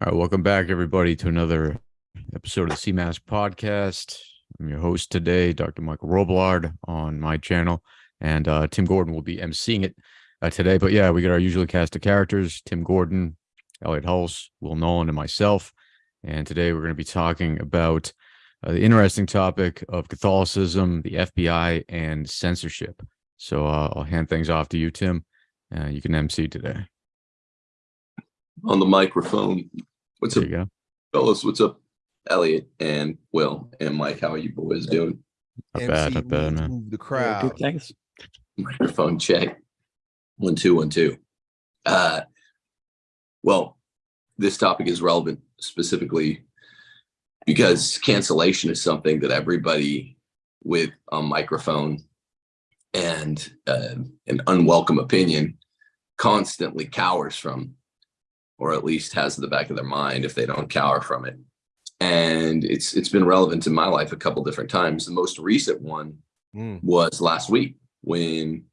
All right, welcome back, everybody, to another episode of the CMAS podcast. I'm your host today, Dr. Michael Roblard, on my channel, and uh, Tim Gordon will be emceeing it uh, today. But yeah, we got our usual cast of characters: Tim Gordon, Elliot Hulse, Will Nolan, and myself. And today we're going to be talking about uh, the interesting topic of Catholicism, the FBI, and censorship. So uh, I'll hand things off to you, Tim. You can MC today on the microphone. What's there up, you go. fellas? What's up, Elliot and Will and Mike? How are you boys doing? Not bad, not bad, means man. Move the crowd. Good, thanks. Microphone check. One, two, one, two. Uh, well, this topic is relevant specifically because cancellation is something that everybody with a microphone and uh, an unwelcome opinion constantly cowers from, or at least has in the back of their mind if they don't cower from it. And it's it's been relevant in my life a couple different times. The most recent one Mm. was last week when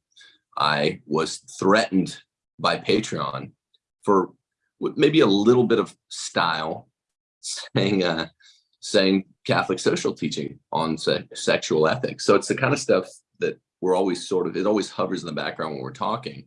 I was threatened by Patreon for maybe a little bit of style, saying uh, saying Catholic social teaching on se- sexual ethics. So it's the kind of stuff that we're always sort of it always hovers in the background when we're talking.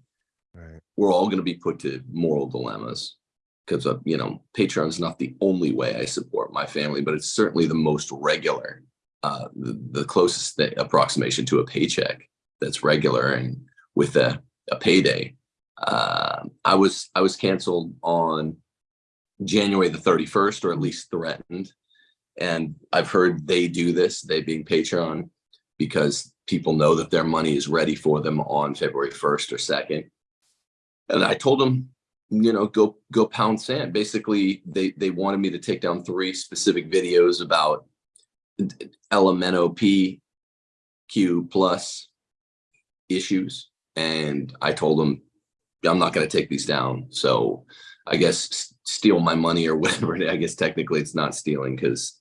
Right. We're all going to be put to moral dilemmas because of you know Patreon is not the only way I support my family, but it's certainly the most regular, uh, the, the closest th- approximation to a paycheck that's regular and with a, a payday. Uh, I was I was canceled on January the 31st, or at least threatened. And I've heard they do this, they being Patreon, because people know that their money is ready for them on February 1st or 2nd. And I told them, you know, go go pound sand. Basically, they they wanted me to take down three specific videos about LMNOP Q plus issues. And I told them, I'm not going to take these down. So I guess steal my money or whatever. I guess technically it's not stealing because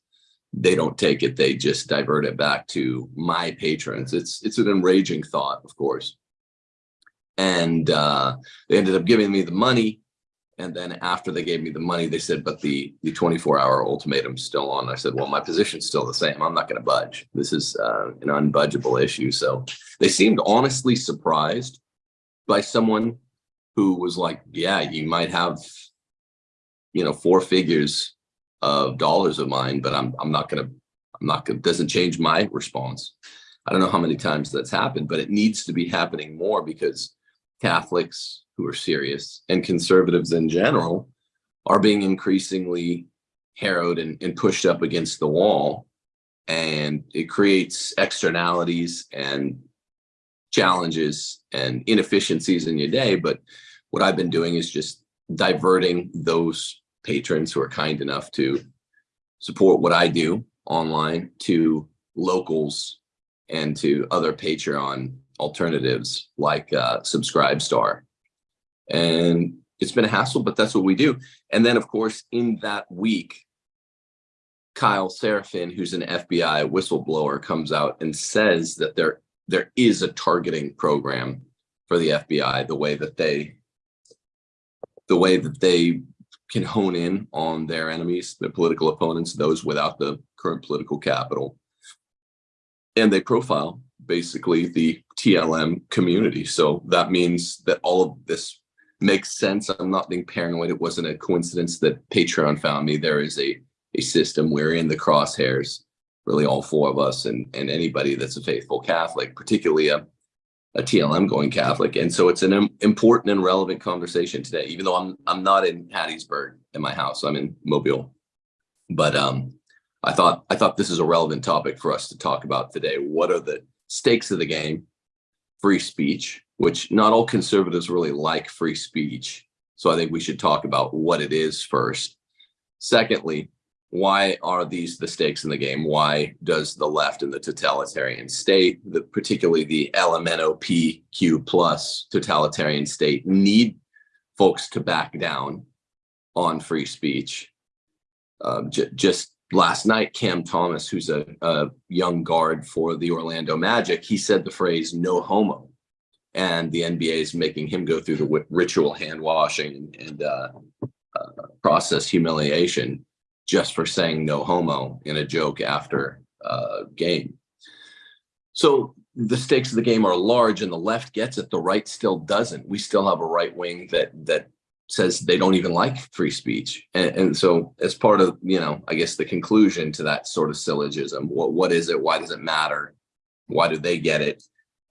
they don't take it. They just divert it back to my patrons. It's it's an enraging thought, of course. And uh, they ended up giving me the money. And then after they gave me the money, they said, but the the 24 hour ultimatum's still on. I said, well, my position's still the same. I'm not going to budge. This is uh, an unbudgeable issue. So they seemed honestly surprised by someone who was like, yeah, you might have, you know, four figures of dollars of mine, but I'm I'm not gonna, I'm not gonna, doesn't change my response. I don't know how many times that's happened, but it needs to be happening more because Catholics who are serious and conservatives in general are being increasingly harrowed and, and pushed up against the wall. And it creates externalities and challenges and inefficiencies in your day. But what I've been doing is just diverting those patrons who are kind enough to support what I do online to locals and to other Patreon alternatives like uh, Subscribestar. And it's been a hassle, but that's what we do. And then, of course, in that week, Kyle Seraphin, who's an FBI whistleblower, comes out and says that there there is a targeting program for the FBI, the way that they the way that they can hone in on their enemies, their political opponents, those without the current political capital. And they profile basically the TLM community. So that means that all of this makes sense. I'm not being paranoid. It wasn't a coincidence that Patreon found me. There is a, a system. We're in the crosshairs, really all four of us and, and anybody that's a faithful Catholic, particularly a, a TLM going Catholic. And so it's an im- important and relevant conversation today, even though I'm I'm not in Hattiesburg in my house. I'm in Mobile. But um I thought I thought this is a relevant topic for us to talk about today. What are the stakes of the game? Free speech, which not all conservatives really like free speech. So I think we should talk about what it is first. Secondly, why are these the stakes in the game? Why does the left and the totalitarian state, the, particularly the LMNOPQ plus totalitarian state, need folks to back down on free speech? Um, J- just last night, Cam Thomas, who's a, a young guard for the Orlando Magic, he said the phrase "no homo," and the NBA is making him go through the ritual hand washing and, uh, uh, process humiliation just for saying no homo in a joke after a game. So the stakes of the game are large and the left gets it, the right still doesn't. We still have a right wing that that says they don't even like free speech. And, and so as part of, you know, I guess the conclusion to that sort of syllogism, what, what is it? Why does it matter? Why do they get it?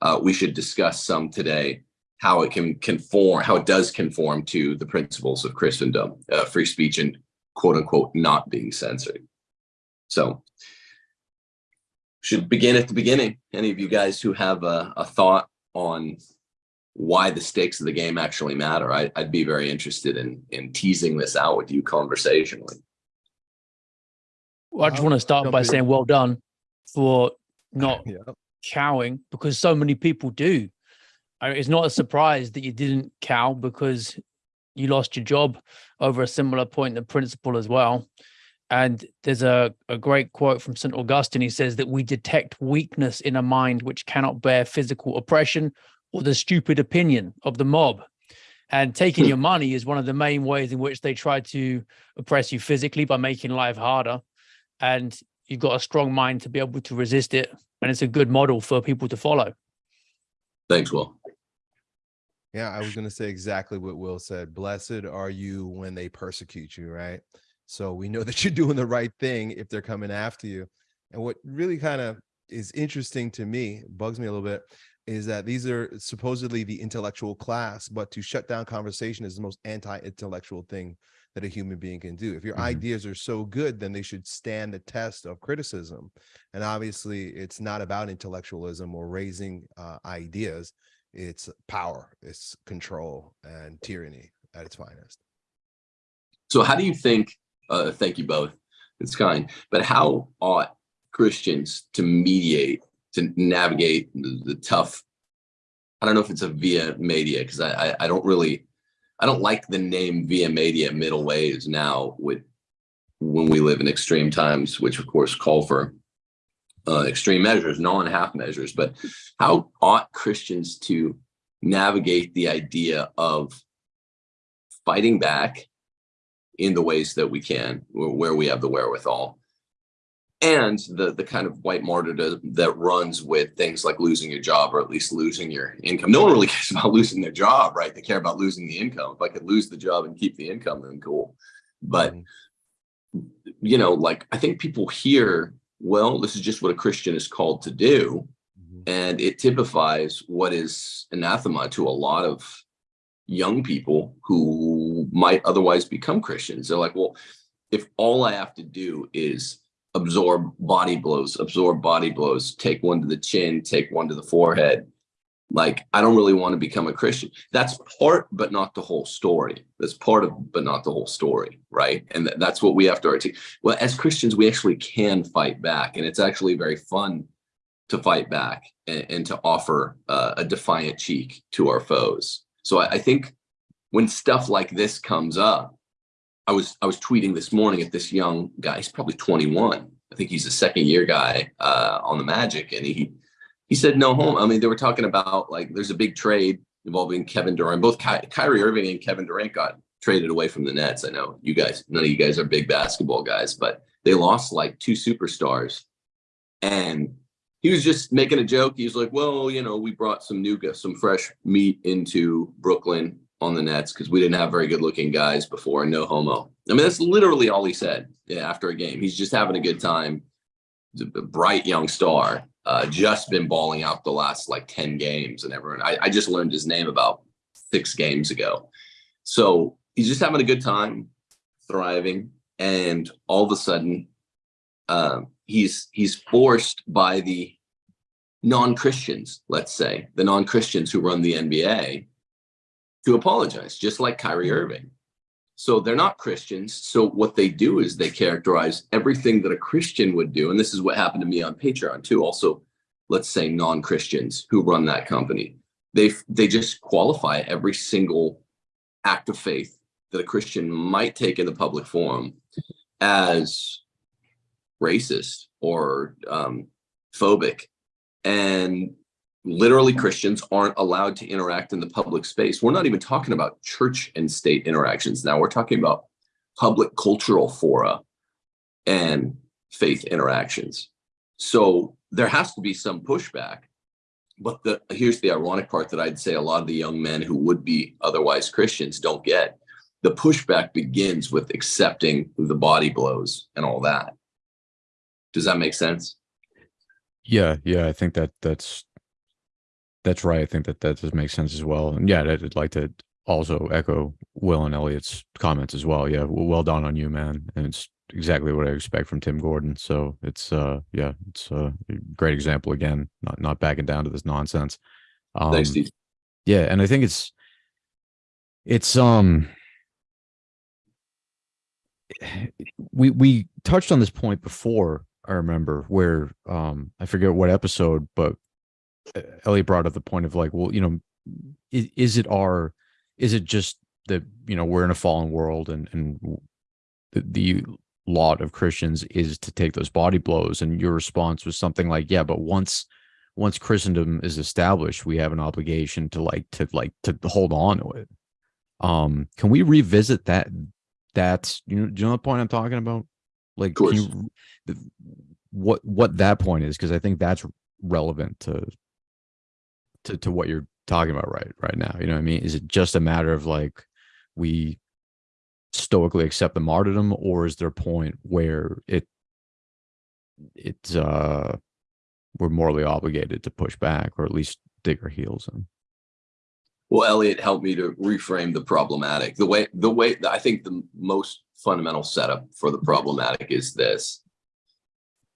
Uh, we should discuss some today how it can conform, how it does conform to the principles of Christendom, uh, free speech and quote unquote not being censored. So should begin at the beginning. Any of you guys who have a, a thought on why the stakes of the game actually matter, I, would be very interested in in teasing this out with you conversationally. Well, I just um, want to start by saying well done for not yeah. cowing because so many people do. It's not a surprise that you didn't cow because you lost your job over a similar point of principle as well. And there's a, a great quote from St. Augustine. He says that we detect weakness in a mind which cannot bear physical oppression or the stupid opinion of the mob. And taking your money is one of the main ways in which they try to oppress you physically by making life harder. And you've got a strong mind to be able to resist it. And it's a good model for people to follow. Thanks, Will. Yeah, I was going to say exactly what Will said. Blessed are you when they persecute you, right? So we know that you're doing the right thing if they're coming after you. And what really kind of is interesting to me, bugs me a little bit, is that these are supposedly the intellectual class, but to shut down conversation is the most anti-intellectual thing that a human being can do. If your mm -hmm. ideas are so good, then they should stand the test of criticism. And obviously, it's not about intellectualism or raising uh, ideas. It's power, it's control and tyranny at its finest. So how do you think, uh, thank you both, it's kind, but how ought Christians to mediate to navigate the, tough I don't know if it's a via media because I, I, I don't really I don't like the name via media middle ways now with when we live in extreme times, which of course call for uh, extreme measures, non half measures. But how ought Christians to navigate the idea of fighting back in the ways that we can, where we have the wherewithal, and the the kind of white martyrdom that runs with things like losing your job or at least losing your income. No one really cares about losing their job, right? They care about losing the income. If I could lose the job and keep the income, then cool. But mm-hmm. you know, like I think people hear, well, this is just what a Christian is called to do, mm-hmm. and it typifies what is anathema to a lot of young people who might otherwise become Christians. They're like, well, if all I have to do is absorb body blows, absorb body blows, take one to the chin, take one to the forehead. Like, I don't really want to become a Christian. That's part, but not the whole story. That's part of, but not the whole story, right? And th that's what we have to articulate. Well, as Christians, we actually can fight back, and it's actually very fun to fight back and, and to offer uh, a defiant cheek to our foes. So I, I think when stuff like this comes up, I was I was tweeting this morning at this young guy. He's probably 21. I think he's a second year guy uh, on the Magic, and he he said no home. I mean, they were talking about like there's a big trade involving Kevin Durant. Both Ky Kyrie Irving and Kevin Durant got traded away from the Nets. I know you guys, none of you guys are big basketball guys, but they lost like two superstars, and he was just making a joke. He was like, "Well, you know, we brought some new, some fresh meat into Brooklyn on the Nets because we didn't have very good looking guys before. No homo. I mean, that's literally all he said after a game. He's just having a good time. A bright young star. Uh, just been balling out the last like 10 games and everyone. I, I just learned his name about six games ago. So he's just having a good time, thriving. And all of a sudden, uh, he's he's forced by the non-Christians, let's say, the non-Christians who run the NBA, to apologize, just like Kyrie mm-hmm. Irving. So they're not Christians. So what they do is they characterize everything that a Christian would do. And this is what happened to me on Patreon too. Also, let's say non-Christians who run that company. They, they just qualify every single act of faith that a Christian might take in the public forum as racist or um, phobic. And literally Christians aren't allowed to interact in the public space. We're not even talking about church and state interactions now. We're talking about public cultural fora and faith interactions. So there has to be some pushback. But the here's the ironic part that I'd say a lot of the young men who would be otherwise Christians don't get. The pushback begins with accepting the body blows and all that. Does that make sense? Yeah, yeah, I think that that's that's right. I think that that does make sense as well. And yeah, I'd, I'd like to also echo Will and Elliot's comments as well. Yeah, well done on you, man. And it's exactly what I expect from Tim Gordon. So it's uh yeah, it's a great example again, not not backing down to this nonsense. Um, Thanks, Steve. Yeah, and I think it's it's um we we touched on this point before I remember where um I forget what episode, but Elliot brought up the point of like, well, you know, is, is it our is it just that you know we're in a fallen world and and the, the lot of Christians is to take those body blows? And your response was something like yeah but once once Christendom is established we have an obligation to like to like to hold on to it. Um can we revisit that that's you know do you know the point I'm talking about? Like you, what what that point is? Because I think that's relevant to to to what you're talking about right right now you know what i mean? Is it just a matter of like we stoically accept the martyrdom or is there a point where it it's uh we're morally obligated to push back or at least dig our heels in? Well elliot helped me to reframe the problematic. The way the way i think the most fundamental setup for the problematic is this.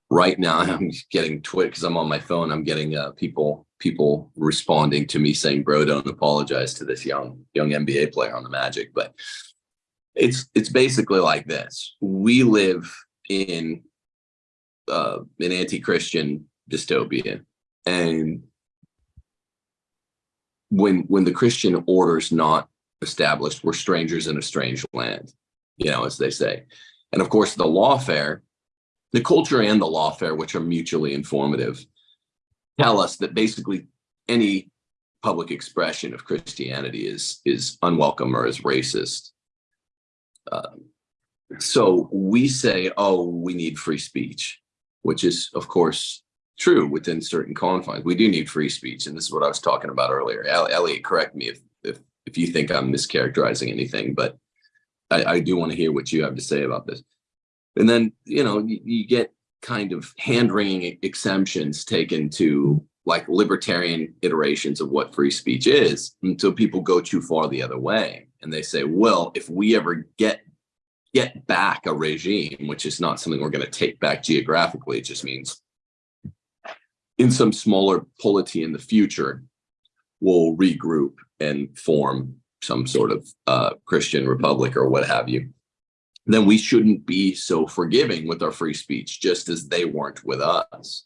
Right now i'm getting twit because i'm on my phone i'm getting uh, people people responding to me saying, bro, don't apologize to this young, young NBA player on the Magic. But it's, it's basically like this. We live in uh, an anti-Christian dystopia. And when, when the Christian order is not established, we're strangers in a strange land, you know, as they say. And of course, the lawfare, the culture and the lawfare, which are mutually informative, tell us that basically any public expression of Christianity is is unwelcome or is racist. Um, so we say, oh, we need free speech, which is, of course, true within certain confines. We do need free speech, and this is what I was talking about earlier. Elliot, correct me if if if you think I'm mischaracterizing anything, but I, I do want to hear what you have to say about this. And then, you know, you, you get kind of hand-wringing exemptions taken to like libertarian iterations of what free speech is until people go too far the other way. And they say well if we ever get get back a regime which is not something we're going to take back geographically it just means in some smaller polity in the future we'll regroup and form some sort of uh, christian republic or what have you then we shouldn't be so forgiving with our free speech, just as they weren't with us.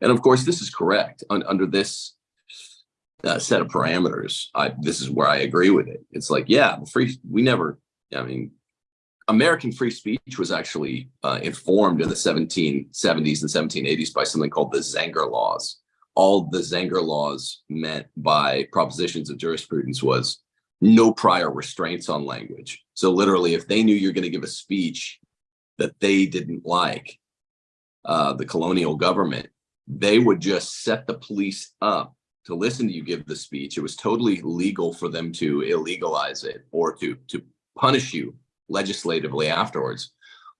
And of course, this is correct Un under this uh, set of parameters. I, this is where I agree with it. It's like, yeah, free. We never. I mean, American free speech was actually uh, informed in the 1770s and 1780s by something called the Zenger laws. All the Zenger laws meant by propositions of jurisprudence was no prior restraints on language. So literally, if they knew you're going to give a speech that they didn't like, uh, the colonial government, they would just set the police up to listen to you give the speech. It was totally legal for them to illegalize it or to, to punish you legislatively afterwards.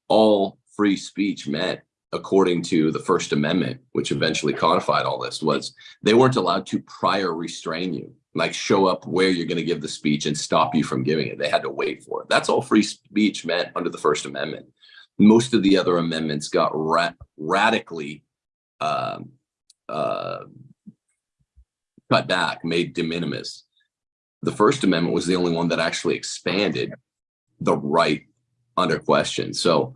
All free speech meant according to the First Amendment, which eventually codified all this, was they weren't allowed to prior restrain you like show up where you're going to give the speech and stop you from giving it. They had to wait for it. That's all free speech meant under the First Amendment. Most of the other amendments got ra radically uh, uh, cut back, made de minimis. The First Amendment was the only one that actually expanded the right under question. So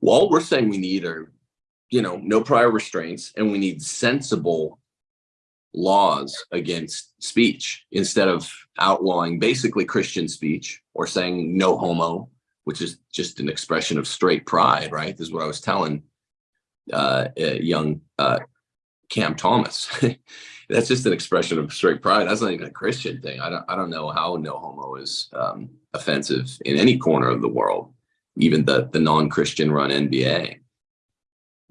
all we're saying we need are, you know, no prior restraints, and we need sensible laws against speech instead of outlawing basically Christian speech or saying no homo, which is just an expression of straight pride, right? This is what I was telling uh, young uh, Cam Thomas. That's just an expression of straight pride. That's not even a Christian thing. I don't, I don't know how no homo is um, offensive in any corner of the world. even the the non-Christian run NBA.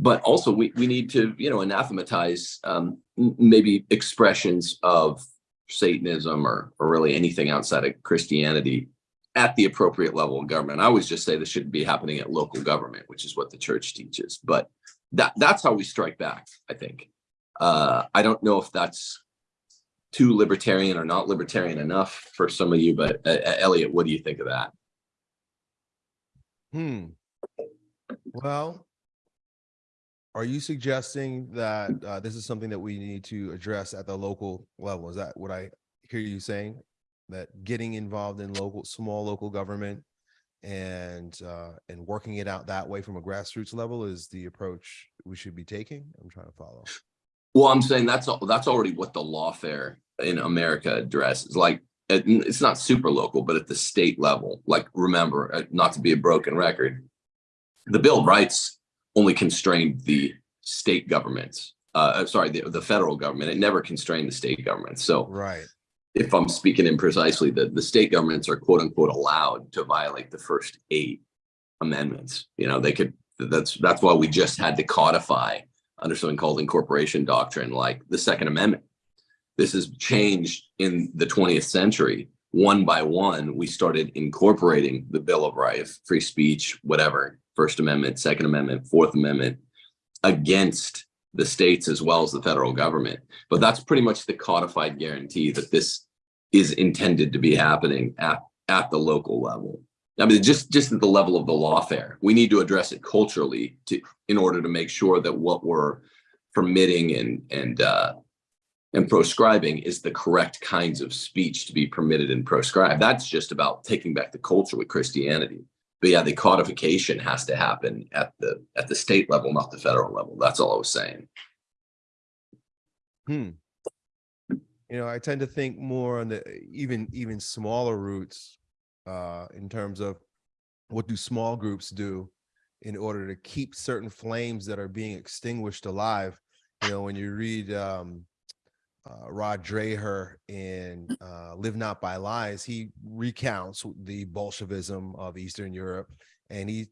But also we we need to you know anathematize um, maybe expressions of Satanism or or really anything outside of Christianity at the appropriate level of government. I always just say this shouldn't be happening at local government, which is what the church teaches. But that that's how we strike back. I think. Uh, I don't know if that's too libertarian or not libertarian enough for some of you, but uh, Elliot, what do you think of that? Hmm. Well, are you suggesting that uh, this is something that we need to address at the local level? Is that what I hear you saying? That getting involved in local, small local government and uh, and working it out that way from a grassroots level is the approach we should be taking? I'm trying to follow. Well, I'm saying that's that's already what the lawfare in America addresses. Like it's not super local, but at the state level. Like remember, uh, not to be a broken record, the Bill of Rights only constrained the state governments. Uh, uh, sorry, the, the federal government. It never constrained the state government. So Right. if I'm speaking imprecisely, the, the state governments are quote unquote allowed to violate the first eight amendments. You know, they could, that's, that's why we just had to codify under something called incorporation doctrine, like the Second Amendment. This has changed in the 20th century. One by one, we started incorporating the Bill of Rights, free speech, whatever, First Amendment, Second Amendment, Fourth Amendment against the states as well as the federal government. But that's pretty much the codified guarantee that this is intended to be happening at, at the local level. I mean, just just at the level of the lawfare, we need to address it culturally to in order to make sure that what we're permitting and and uh, and proscribing is the correct kinds of speech to be permitted and proscribed. That's just about taking back the culture with Christianity. But yeah, the codification has to happen at the at the state level, not the federal level. That's all I was saying. Hmm. You know, I tend to think more on the even even smaller roots uh in terms of what do small groups do in order to keep certain flames that are being extinguished alive. You know, when you read um uh, Rod Dreher in uh, Live Not by Lies, he recounts the Bolshevism of Eastern Europe and he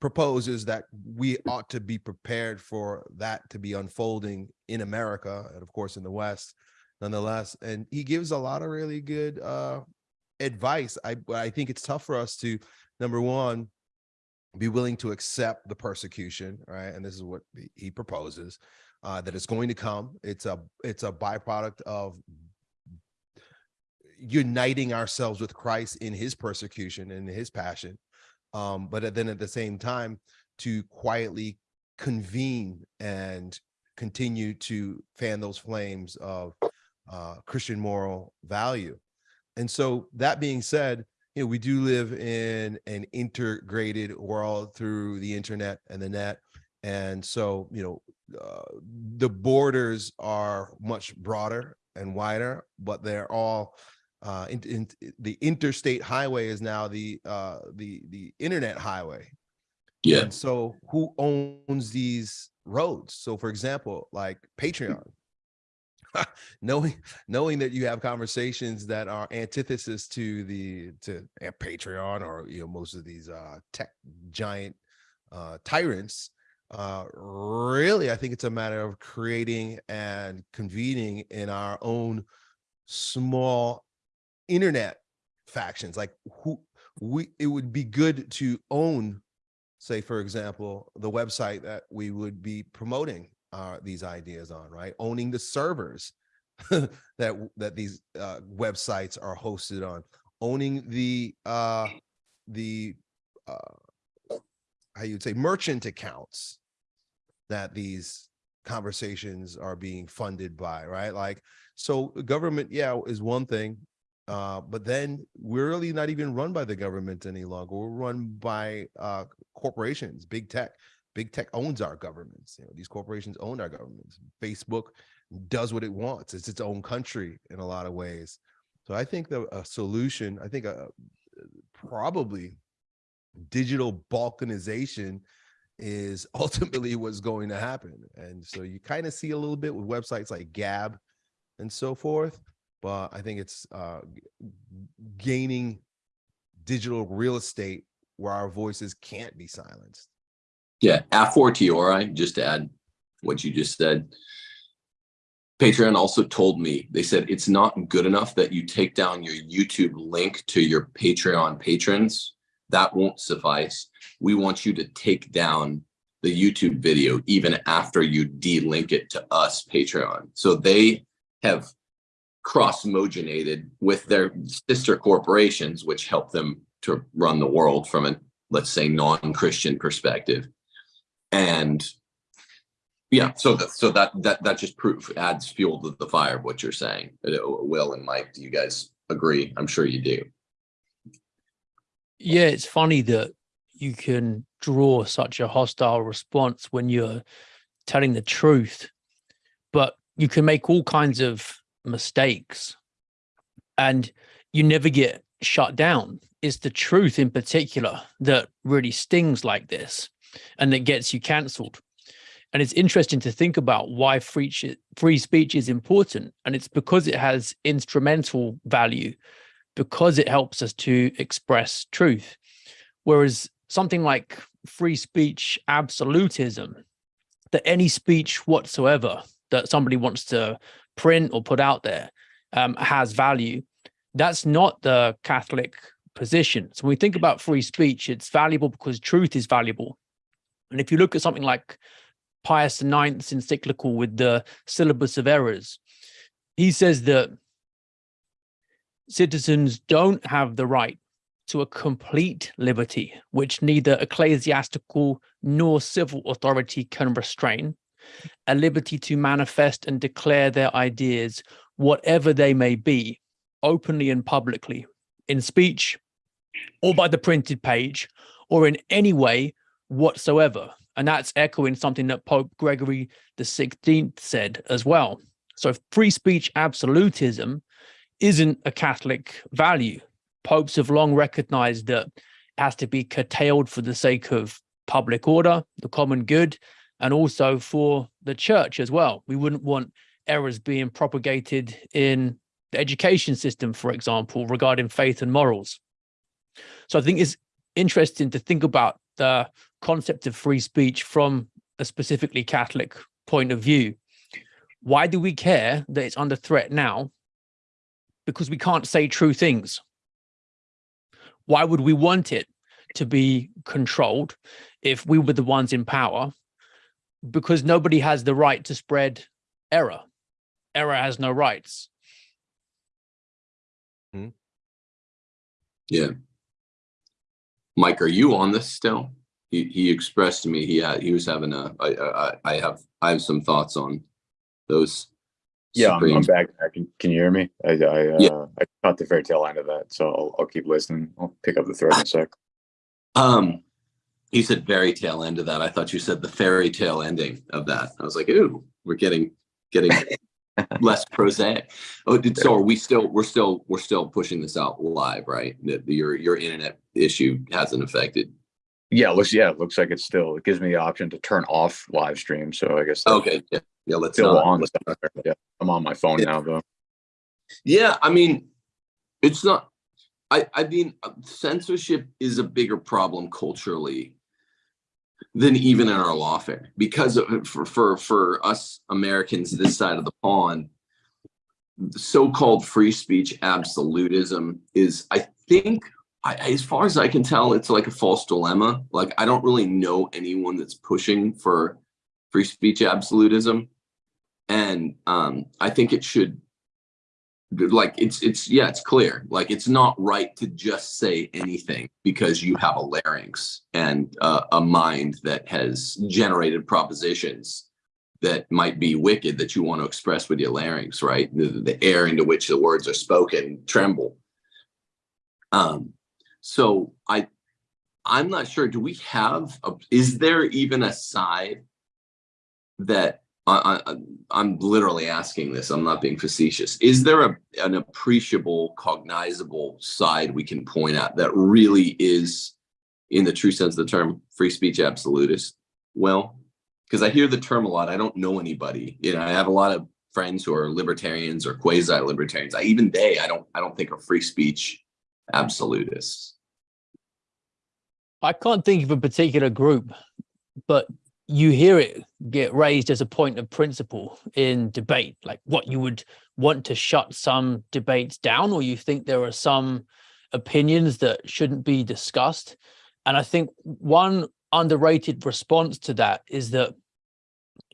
proposes that we ought to be prepared for that to be unfolding in America and of course in the West nonetheless and he gives a lot of really good uh advice. I I think it's tough for us to number one be willing to accept the persecution right and this is what he- he proposes uh that it's going to come it's a it's a byproduct of uniting ourselves with Christ in his persecution and his passion um, but then at the same time to quietly convene and continue to fan those flames of uh, Christian moral value. And so that being said, you know, we do live in an integrated world through the internet and the net. And so, you know, uh, the borders are much broader and wider, but they're all uh, in, in, the interstate highway is now the uh, the the internet highway. Yeah. And so, who owns these roads? So, for example, like Patreon, knowing knowing that you have conversations that are antithesis to the to uh, Patreon or you know most of these uh, tech giant uh, tyrants. Uh, really, I think it's a matter of creating and convening in our own small internet factions like who we it would be good to own say for example the website that we would be promoting uh, these ideas on right? Owning the servers that that these uh, websites are hosted on. Owning the uh the uh how you'd say merchant accounts that these conversations are being funded by right like so government yeah is one thing uh, but then we're really not even run by the government any longer. We're run by uh, corporations, big tech. Big tech owns our governments. You know, these corporations own our governments. Facebook does what it wants. It's its own country in a lot of ways. So I think the a solution, I think a, probably digital balkanization is ultimately what's going to happen. And so you kind of see a little bit with websites like Gab and so forth but I think it's uh, gaining digital real estate where our voices can't be silenced. Yeah, a fortiori, just to add what you just said. Patreon also told me, they said it's not good enough that you take down your YouTube link to your Patreon patrons. That won't suffice. We want you to take down the YouTube video even after you de-link it to us Patreon. So they have cross-moginated with their sister corporations, which help them to run the world from a, let's say, non-Christian perspective. And yeah, so that so that that that just proof adds fuel to the fire of what you're saying. Uh, Will and Mike, do you guys agree? I'm sure you do. Yeah, it's funny that you can draw such a hostile response when you're telling the truth, but you can make all kinds of mistakes and you never get shut down. It's the truth in particular that really stings like this and that gets you cancelled. And it's interesting to think about why free, free speech is important. And it's because it has instrumental value, because it helps us to express truth. Whereas something like free speech absolutism, that any speech whatsoever that somebody wants to print or put out there um, has value, that's not the Catholic position. So when we think about free speech, it's valuable because truth is valuable. And if you look at something like Pius IX's encyclical with the syllabus of errors, he says that citizens don't have the right to a complete liberty, which neither ecclesiastical nor civil authority can restrain, a liberty to manifest and declare their ideas, whatever they may be, openly and publicly, in speech, or by the printed page, or in any way whatsoever. And that's echoing something that Pope Gregory the 16th said as well. So free speech absolutism isn't a Catholic value. Popes have long recognized that it has to be curtailed for the sake of public order, the common good, and also for the church as well. We wouldn't want errors being propagated in the education system, for example, regarding faith and morals. So I think it's interesting to think about the concept of free speech from a specifically Catholic point of view. Why do we care that it's under threat now? Because we can't say true things. Why would we want it to be controlled if we were the ones in power? Because nobody has the right to spread error. Error has no rights. Hmm. Yeah. Mike, are you on this still? He, he expressed to me he had he was having a I, I I have I have some thoughts on those. Yeah, I'm, I'm back. Can, can you hear me? I, I, uh, Yeah. I caught the very tail end of that, so I'll, I'll keep listening. I'll pick up the thread in a sec. Um, he said very tail end of that. I thought you said the fairy tale ending of that. I was like, ooh, we're getting getting less prosaic. Oh, did, so are we still we're still we're still pushing this out live, right? That your your internet issue hasn't affected. Yeah, it looks, yeah, it looks like it's still, it gives me the option to turn off live stream, so I guess. Okay, yeah, yeah. Let's Still not, on, let's not- yeah, I'm on my phone Yeah. now, though. Yeah, I mean, it's not. I I mean, censorship is a bigger problem culturally than even in our lawfare because of, for for for us Americans this side of the pond. So-called free speech absolutism is, I think, I, as far as I can tell, it's like a false dilemma. Like I don't really know anyone that's pushing for free speech absolutism, and um, I think it should like it's it's yeah it's clear. Like it's not right to just say anything because you have a larynx and uh, a mind that has generated propositions that might be wicked that you want to express with your larynx right? The, the air into which the words are spoken tremble. Um so i i'm not sure. Do we have a, is there even a side that I, I, I'm literally asking this. I'm not being facetious. Is there a, an appreciable, cognizable side we can point at that really is, in the true sense of the term, free speech absolutist? Well, because I hear the term a lot. I don't know anybody. You know, I have a lot of friends who are libertarians or quasi-libertarians. I even they, I don't, I don't think are free speech absolutists. I can't think of a particular group, but you hear it get raised as a point of principle in debate, like what you would want to shut some debates down, or you think there are some opinions that shouldn't be discussed. And I think one underrated response to that is that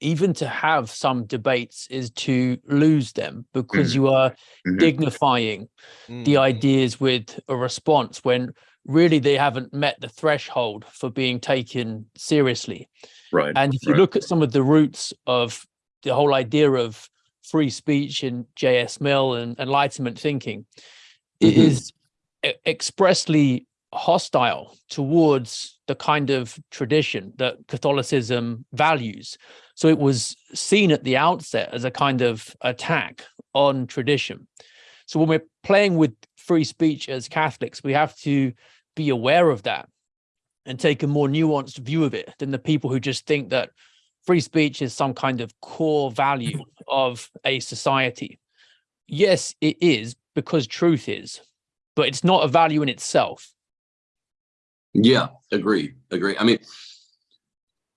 even to have some debates is to lose them because Mhm. you are Mhm. dignifying the Mm. ideas with a response when really they haven't met the threshold for being taken seriously. Right. And if you right. look at some of the roots of the whole idea of free speech and J.S. Mill and Enlightenment thinking, it Mhm. is e- expressly hostile towards the kind of tradition that Catholicism values. So it was seen at the outset as a kind of attack on tradition. So when we're playing with free speech as Catholics, we have to be aware of that and take a more nuanced view of it than the people who just think that free speech is some kind of core value of a society. Yes, it is because truth is, but it's not a value in itself. Yeah, agree, agree. I mean,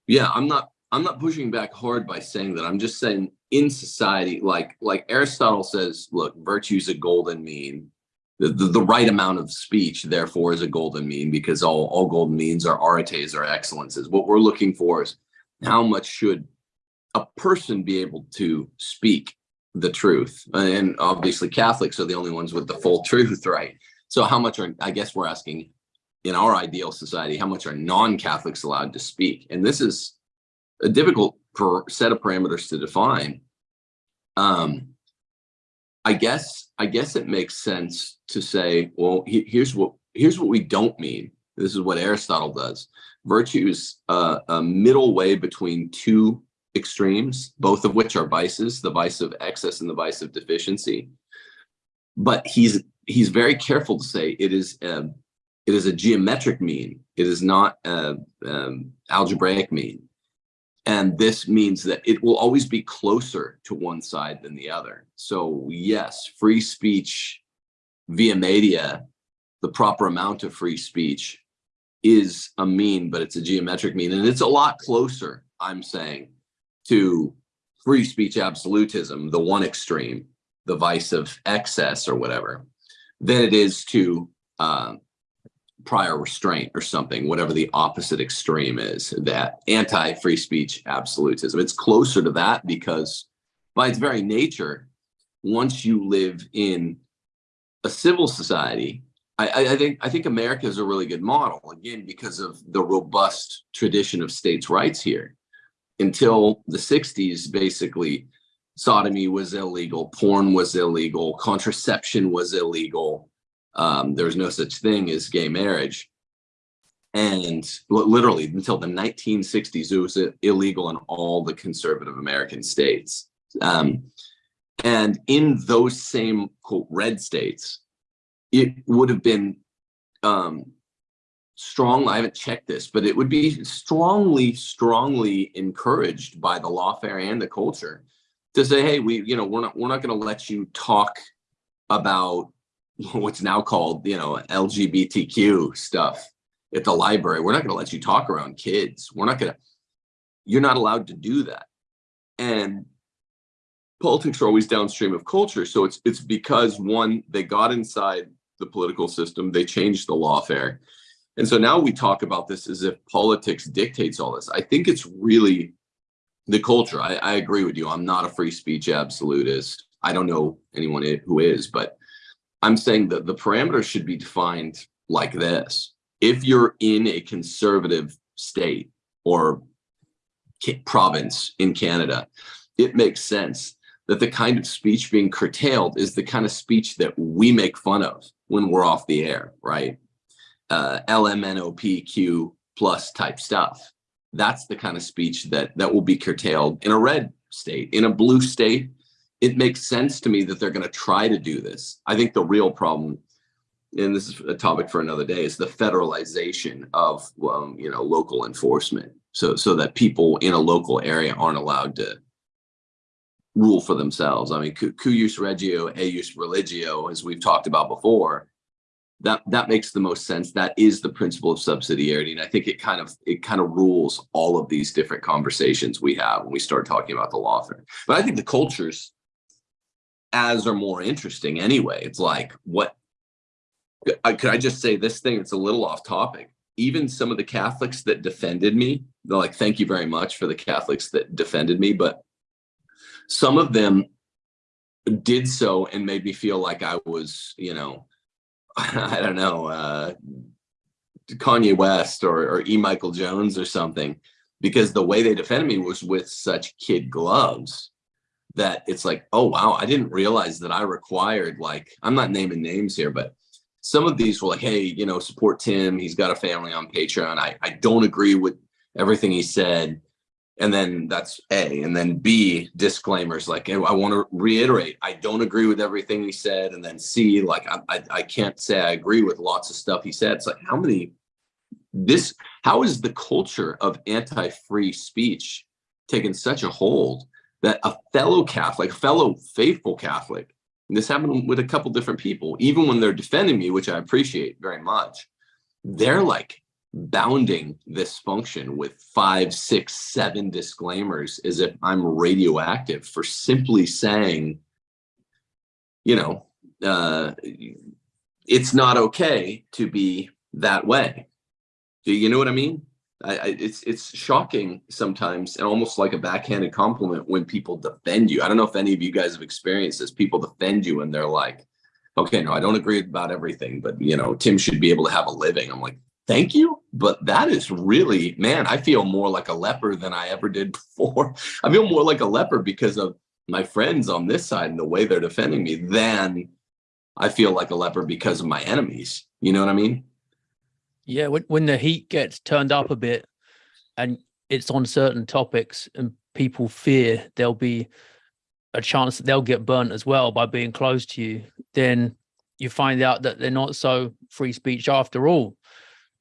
yeah, I'm not I'm not pushing back hard by saying that. I'm just saying in society, like like Aristotle says, look, virtue is a golden mean. The, the, right amount of speech, therefore, is a golden mean because all, all golden means are arites or excellences. What we're looking for is how much should a person be able to speak the truth? And obviously Catholics are the only ones with the full truth, right? So how much are, I guess we're asking in our ideal society, how much are non-Catholics allowed to speak? And this is a difficult per set of parameters to define. Um, I guess I guess it makes sense to say, well, he, here's what here's what we don't mean. This is what Aristotle does. Virtue is uh, a middle way between two extremes, both of which are vices: the vice of excess and the vice of deficiency. But he's he's very careful to say it is a, it is a geometric mean. It is not a um, algebraic mean. And this means that it will always be closer to one side than the other. So yes, free speech via media, the proper amount of free speech is a mean, but it's a geometric mean. And it's a lot closer, I'm saying, to free speech absolutism, the one extreme, the vice of excess or whatever, than it is to uh, prior restraint or something, whatever the opposite extreme is, that anti-free speech absolutism. It's closer to that because by its very nature, once you live in a civil society, I, I, I think I think America is a really good model, again, because of the robust tradition of states' rights here. Until the 60s, basically, sodomy was illegal, porn was illegal, contraception was illegal, um, there was no such thing as gay marriage. And literally until the 1960s, it was illegal in all the conservative American states. Um, and in those same quote red states, it would have been um, strong. I haven't checked this, but it would be strongly, strongly encouraged by the lawfare and the culture to say, "Hey, we, you know, we're not, we're not going to let you talk about what's now called, you know, LGBTQ stuff at the library. We're not going to let you talk around kids. We're not going to, you're not allowed to do that. And politics are always downstream of culture. So it's, it's because one, they got inside the political system, they changed the lawfare. And so now we talk about this as if politics dictates all this. I think it's really the culture. I, I agree with you. I'm not a free speech absolutist. I don't know anyone who is, but I'm saying that the parameters should be defined like this. If you're in a conservative state or province in Canada, it makes sense that the kind of speech being curtailed is the kind of speech that we make fun of when we're off the air, right? Uh, LMNOPQ plus type stuff. That's the kind of speech that that will be curtailed in a red state. In a blue state, it makes sense to me that they're going to try to do this. I think the real problem, and this is a topic for another day, is the federalization of um, you know local enforcement. So so that people in a local area aren't allowed to rule for themselves. I mean, cu- cuius regio, eius religio, as we've talked about before. that that makes the most sense. That is the principle of subsidiarity, and I think it kind of it kind of rules all of these different conversations we have when we start talking about the lawfare. But I think the cultures as are more interesting anyway. It's like what I could I just say this thing? It's a little off topic. Even some of the Catholics that defended me, they're like, "Thank you very much for the Catholics that defended me," but some of them did so and made me feel like I was, you know, I don't know, uh, Kanye West or, or E. Michael Jones or something, because the way they defended me was with such kid gloves that it's like, oh, wow, I didn't realize that I required, like, I'm not naming names here, but some of these were like, hey, you know, support Tim. He's got a family on Patreon. I, I don't agree with everything he said. And then that's A. And then B, disclaimers like, I want to reiterate, I don't agree with everything he said. And then C, like, I, I, I can't say I agree with lots of stuff he said. It's like, how many, this, how is the culture of anti-free speech taken such a hold that a fellow Catholic, fellow faithful Catholic, and this happened with a couple different people, even when they're defending me, which I appreciate very much, they're like, bounding this function with five, six, seven disclaimers as if I'm radioactive for simply saying, you know, uh, it's not okay to be that way. Do you know what I mean? I, I, it's it's shocking sometimes and almost like a backhanded compliment when people defend you. I don't know if any of you guys have experienced this. People defend you and they're like, okay, no, I don't agree about everything, but you know, Tim should be able to have a living. I'm like, thank you. But that is really, man, I feel more like a leper than I ever did before. I feel more like a leper because of my friends on this side and the way they're defending me than I feel like a leper because of my enemies. You know what I mean? Yeah, when, when the heat gets turned up a bit and it's on certain topics and people fear there'll be a chance that they'll get burnt as well by being close to you, then you find out that they're not so free speech after all.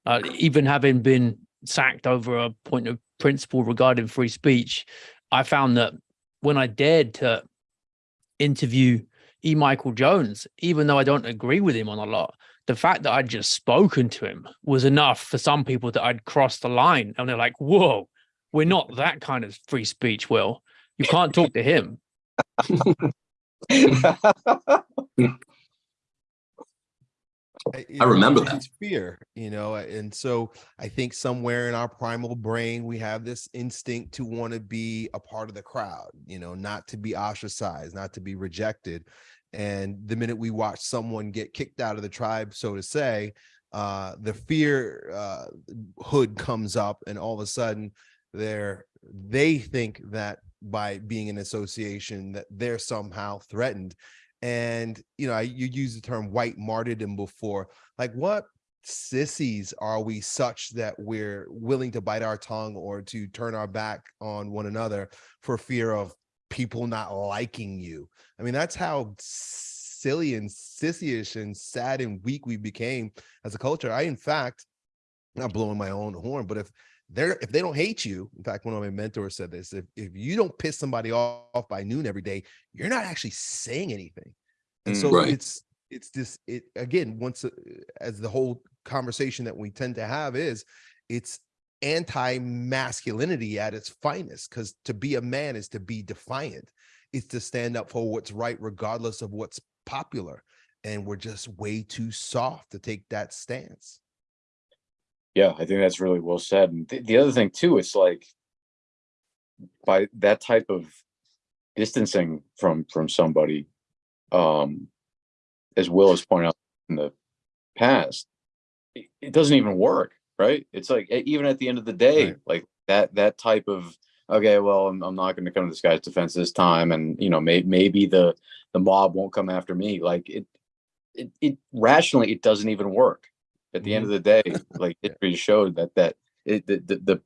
Uh, even having been sacked over a point of principle regarding free speech, I found that when I dared to interview E. Michael Jones, even though I don't agree with him on a lot, the fact that I'd just spoken to him was enough for some people that I'd crossed the line. And they're like, whoa, we're not that kind of free speech, Will. You can't talk to him. I remember that. Fear, you know, and so I think somewhere in our primal brain, we have this instinct to want to be a part of the crowd, you know, not to be ostracized, not to be rejected. And the minute we watch someone get kicked out of the tribe, so to say, uh, the fear uh, hood comes up and all of a sudden they're, they think that by being an association that they're somehow threatened. And you know I, you use the term white martyrdom before like what sissies are we such that we're willing to bite our tongue or to turn our back on one another for fear of people not liking you. I mean that's how silly and sissyish and sad and weak we became as a culture. I in fact not blowing my own horn but if they're if they don't hate you in fact one of my mentors said this if, if you don't piss somebody off by noon every day you're not actually saying anything. And Mm, so right. it's it's this it again once uh, as the whole conversation that we tend to have is it's anti-masculinity at its finest because to be a man is to be defiant it's to stand up for what's right regardless of what's popular and we're just way too soft to take that stance Yeah, I think that's really well said. And the, the other thing too, it's like by that type of distancing from from somebody, um, as Will has pointed out in the past, it, it doesn't even work, right? It's like even at the end of the day, Right. like that that type of okay, well, I'm, I'm not going to come to this guy's defense this time, and you know, may, maybe the the mob won't come after me. Like it, it, it rationally, it doesn't even work. At the end mm-hmm. of the day, like it history showed that that it, the, the the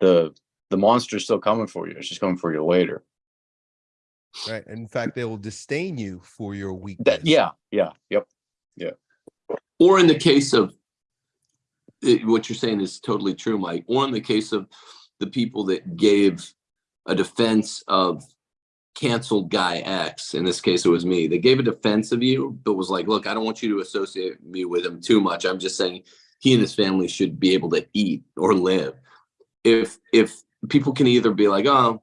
the the monster's still coming for you. It's just coming for you later. right and in fact they will disdain you for your weakness That yeah, yeah, yep. Yeah. Or in the case of it- what you're saying is totally true, Mike. Or in the case of the people that gave a defense of canceled guy X, in this case it was me, they gave a defense of you, but was like, look, I don't want you to associate me with him too much. I'm just saying he and his family should be able to eat or live. If if people can either be like, oh,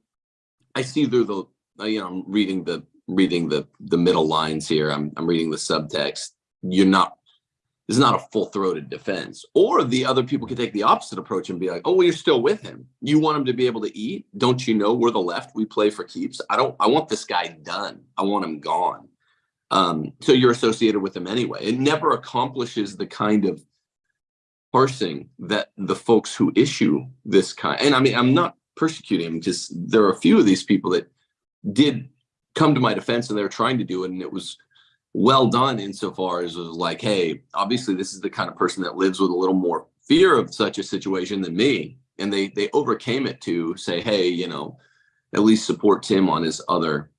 I see through the uh, you know, I'm reading the reading the the middle lines here. I'm I'm reading the subtext. You're not is not a full-throated defense. Or the other people could take the opposite approach and be like, oh, well, you're still with him. You want him to be able to eat. Don't you know we're the left, we play for keeps. I don't I want this guy done. I want him gone. Um, so you're associated with him anyway. It never accomplishes the kind of parsing that the folks who issue this kind and I mean I'm not persecuting him because there are a few of these people that did come to my defense and they were trying to do it and it was well done insofar as it was like, hey, obviously this is the kind of person that lives with a little more fear of such a situation than me. And they they overcame it to say, hey, you know, at least support Tim on his other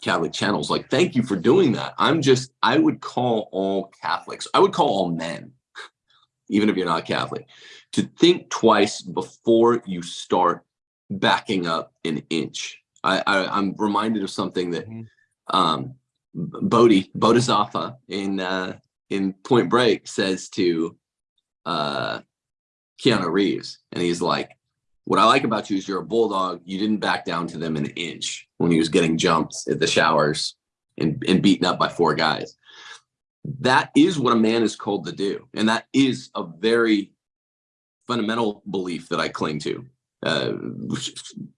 Catholic channels. Like, thank you for doing that. I'm just, I would call all Catholics, I would call all men, even if you're not Catholic, to think twice before you start backing up an inch. I, I am reminded of something that mm-hmm. um, Bodhi Bodhisattva in uh, in Point Break says to uh, Keanu Reeves, and he's like, "What I like about you is you're a bulldog. You didn't back down to them an inch when he was getting jumped at the showers and, and beaten up by four guys. That is what a man is called to do, and that is a very fundamental belief that I cling to. Uh,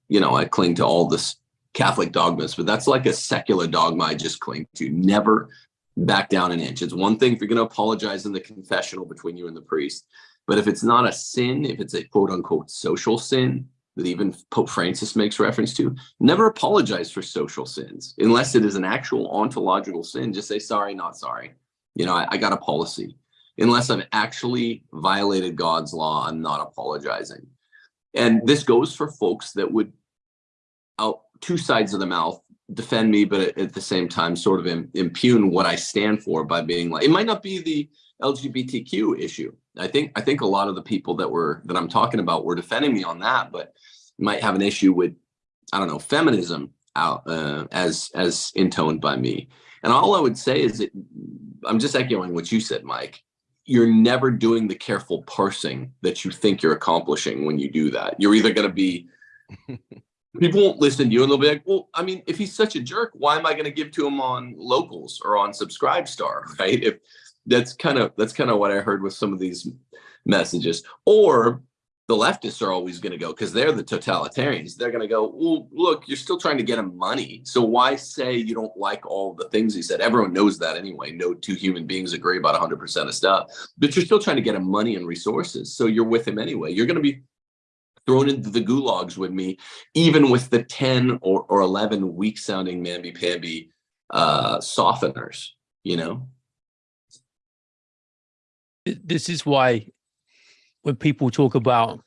you know, I cling to all this Catholic dogmas, but that's like a secular dogma I just cling to. Never back down an inch. It's one thing if you're going to apologize in the confessional between you and the priest, but if it's not a sin, if it's a quote unquote social sin that even Pope Francis makes reference to, never apologize for social sins unless it is an actual ontological sin. Just say sorry, not sorry. You know, I, I got a policy. Unless I've actually violated God's law, I'm not apologizing. And this goes for folks that would two sides of the mouth defend me, but at, the same time, sort of impugn what I stand for by being like, it might not be the LGBTQ issue. I think I think a lot of the people that were that I'm talking about were defending me on that, but might have an issue with I don't know feminism out uh, as as intoned by me. And all I would say is that I'm just echoing what you said, Mike. You're never doing the careful parsing that you think you're accomplishing when you do that. You're either going to be people won't listen to you and they'll be like, well, I mean, if he's such a jerk, why am I going to give to him on locals or on subscribe star? Right. If that's kind of that's kind of what I heard with some of these messages. Or the leftists are always going to go because they're the totalitarians. They're going to go, well, look, you're still trying to get him money. So why say you don't like all the things he said? Everyone knows that anyway. No two human beings agree about 100% of stuff, but you're still trying to get him money and resources. So you're with him anyway. You're going to be thrown into the gulags with me, even with the 10 or, or 11 weak sounding mamby-pamby uh, softeners, you know? This is why when people talk about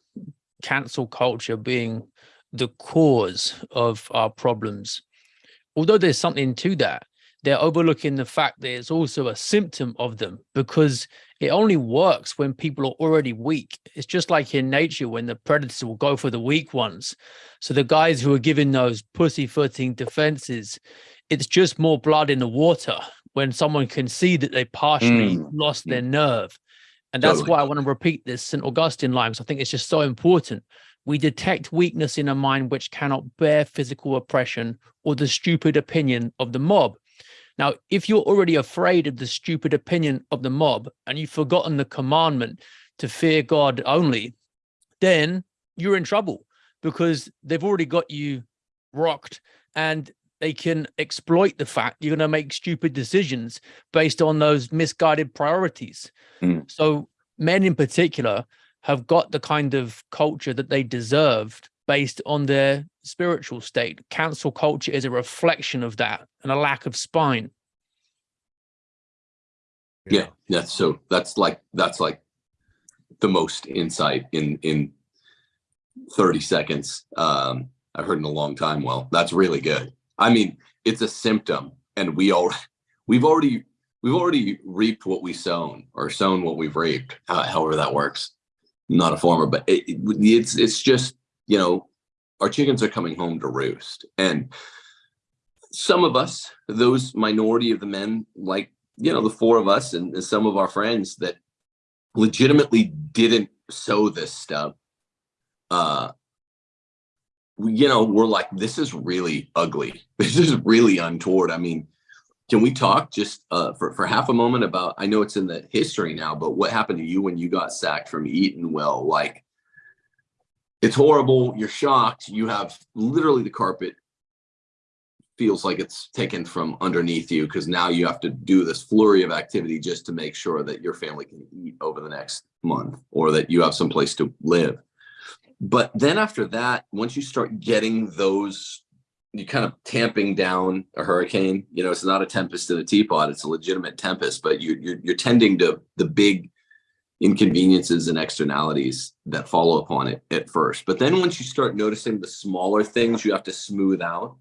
cancel culture being the cause of our problems, although there's something to that, they're overlooking the fact that it's also a symptom of them because it only works when people are already weak. It's just like in nature when the predators will go for the weak ones. So the guys who are giving those pussyfooting defenses, it's just more blood in the water when someone can see that they partially mm. lost their nerve. And that's totally. why I want to repeat this St. Augustine line, because I think it's just so important. We detect weakness in a mind which cannot bear physical oppression or the stupid opinion of the mob. Now, if you're already afraid of the stupid opinion of the mob and you've forgotten the commandment to fear God only, then you're in trouble because they've already got you rocked and they can exploit the fact you're going to make stupid decisions based on those misguided priorities. Mm. So men in particular have got the kind of culture that they deserved based on their spiritual state. Cancel culture is a reflection of that and a lack of spine. Yeah, yeah. So that's like that's like the most insight in in 30 seconds um I've heard in a long time. Well, that's really good. I mean, it's a symptom, and we all we've already we've already reaped what we sown or sown what we've reaped, however that works. not a farmer, but it, it's it's just you know, our chickens are coming home to roost. And some of us, those minority of the men, like you know, the four of us and, some of our friends that legitimately didn't sow this stuff, uh, you know, we're like, this is really ugly. This is really untoward. I mean, can we talk just uh, for, for half a moment about, I know it's in the history now, but what happened to you when you got sacked from Eton? Well, like, it's horrible. You're shocked. You have literally the carpet feels like it's taken from underneath you because now you have to do this flurry of activity just to make sure that your family can eat over the next month or that you have some place to live. But then after that, once you start getting those, you kind of tamping down a hurricane, you know, it's not a tempest in a teapot, it's a legitimate tempest, but you, you're, you're tending to the big inconveniences and externalities that follow upon it at first. But then once you start noticing the smaller things you have to smooth out,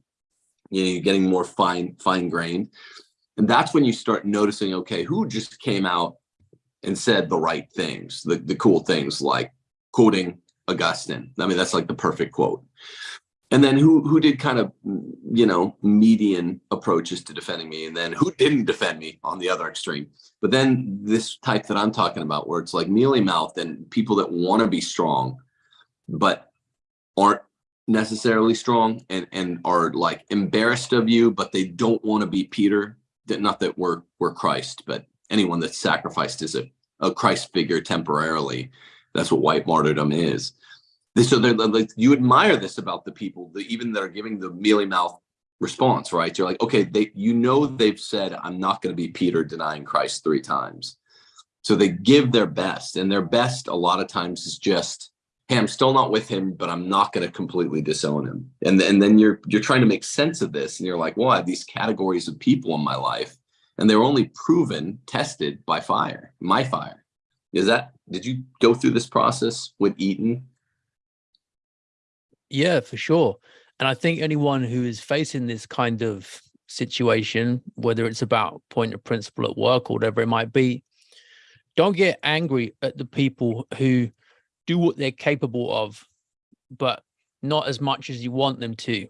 you know, you're getting more fine, fine grained. And that's when you start noticing, okay, who just came out and said the right things, the, the cool things like quoting Augustine. I mean, that's like the perfect quote. And then who who did kind of, you know, median approaches to defending me, and then who didn't defend me on the other extreme. But then this type that I'm talking about, where it's like mealy mouthed and people that want to be strong, but aren't necessarily strong and and are like embarrassed of you, but they don't want to be Peter. That not that we're we're Christ, but anyone that's sacrificed is a, a Christ figure temporarily. That's what white martyrdom is. So they're like you admire this about the people even that are giving the mealy mouth response, right? You're like, okay, they you know they've said I'm not going to be Peter denying Christ three times. So they give their best, and their best a lot of times is just, hey, I'm still not with him, but I'm not going to completely disown him. And and then you're you're trying to make sense of this, and you're like, well, I have these categories of people in my life, and they're only proven, tested by fire, my fire. Is that did you go through this process with Eton? Yeah, for sure. And I think anyone who is facing this kind of situation, whether it's about point of principle at work or whatever it might be, don't get angry at the people who do what they're capable of, but not as much as you want them to.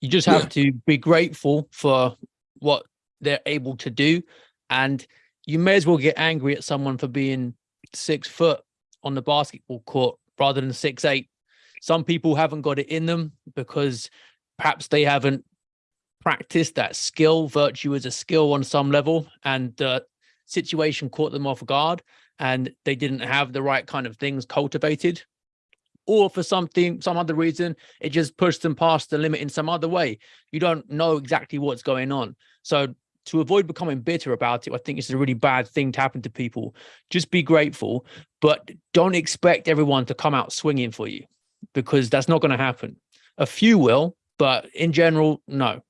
You just have yeah. to be grateful for what they're able to do. And you may as well get angry at someone for being six foot on the basketball court rather than six eight. Some people haven't got it in them because perhaps they haven't practiced that skill. Virtue is a skill on some level, and the situation caught them off guard, and they didn't have the right kind of things cultivated. Or for something, some other reason, it just pushed them past the limit in some other way. You don't know exactly what's going on. So to avoid becoming bitter about it, I think it's a really bad thing to happen to people. Just be grateful, but don't expect everyone to come out swinging for you because that's not going to happen. A few will, but in general, no.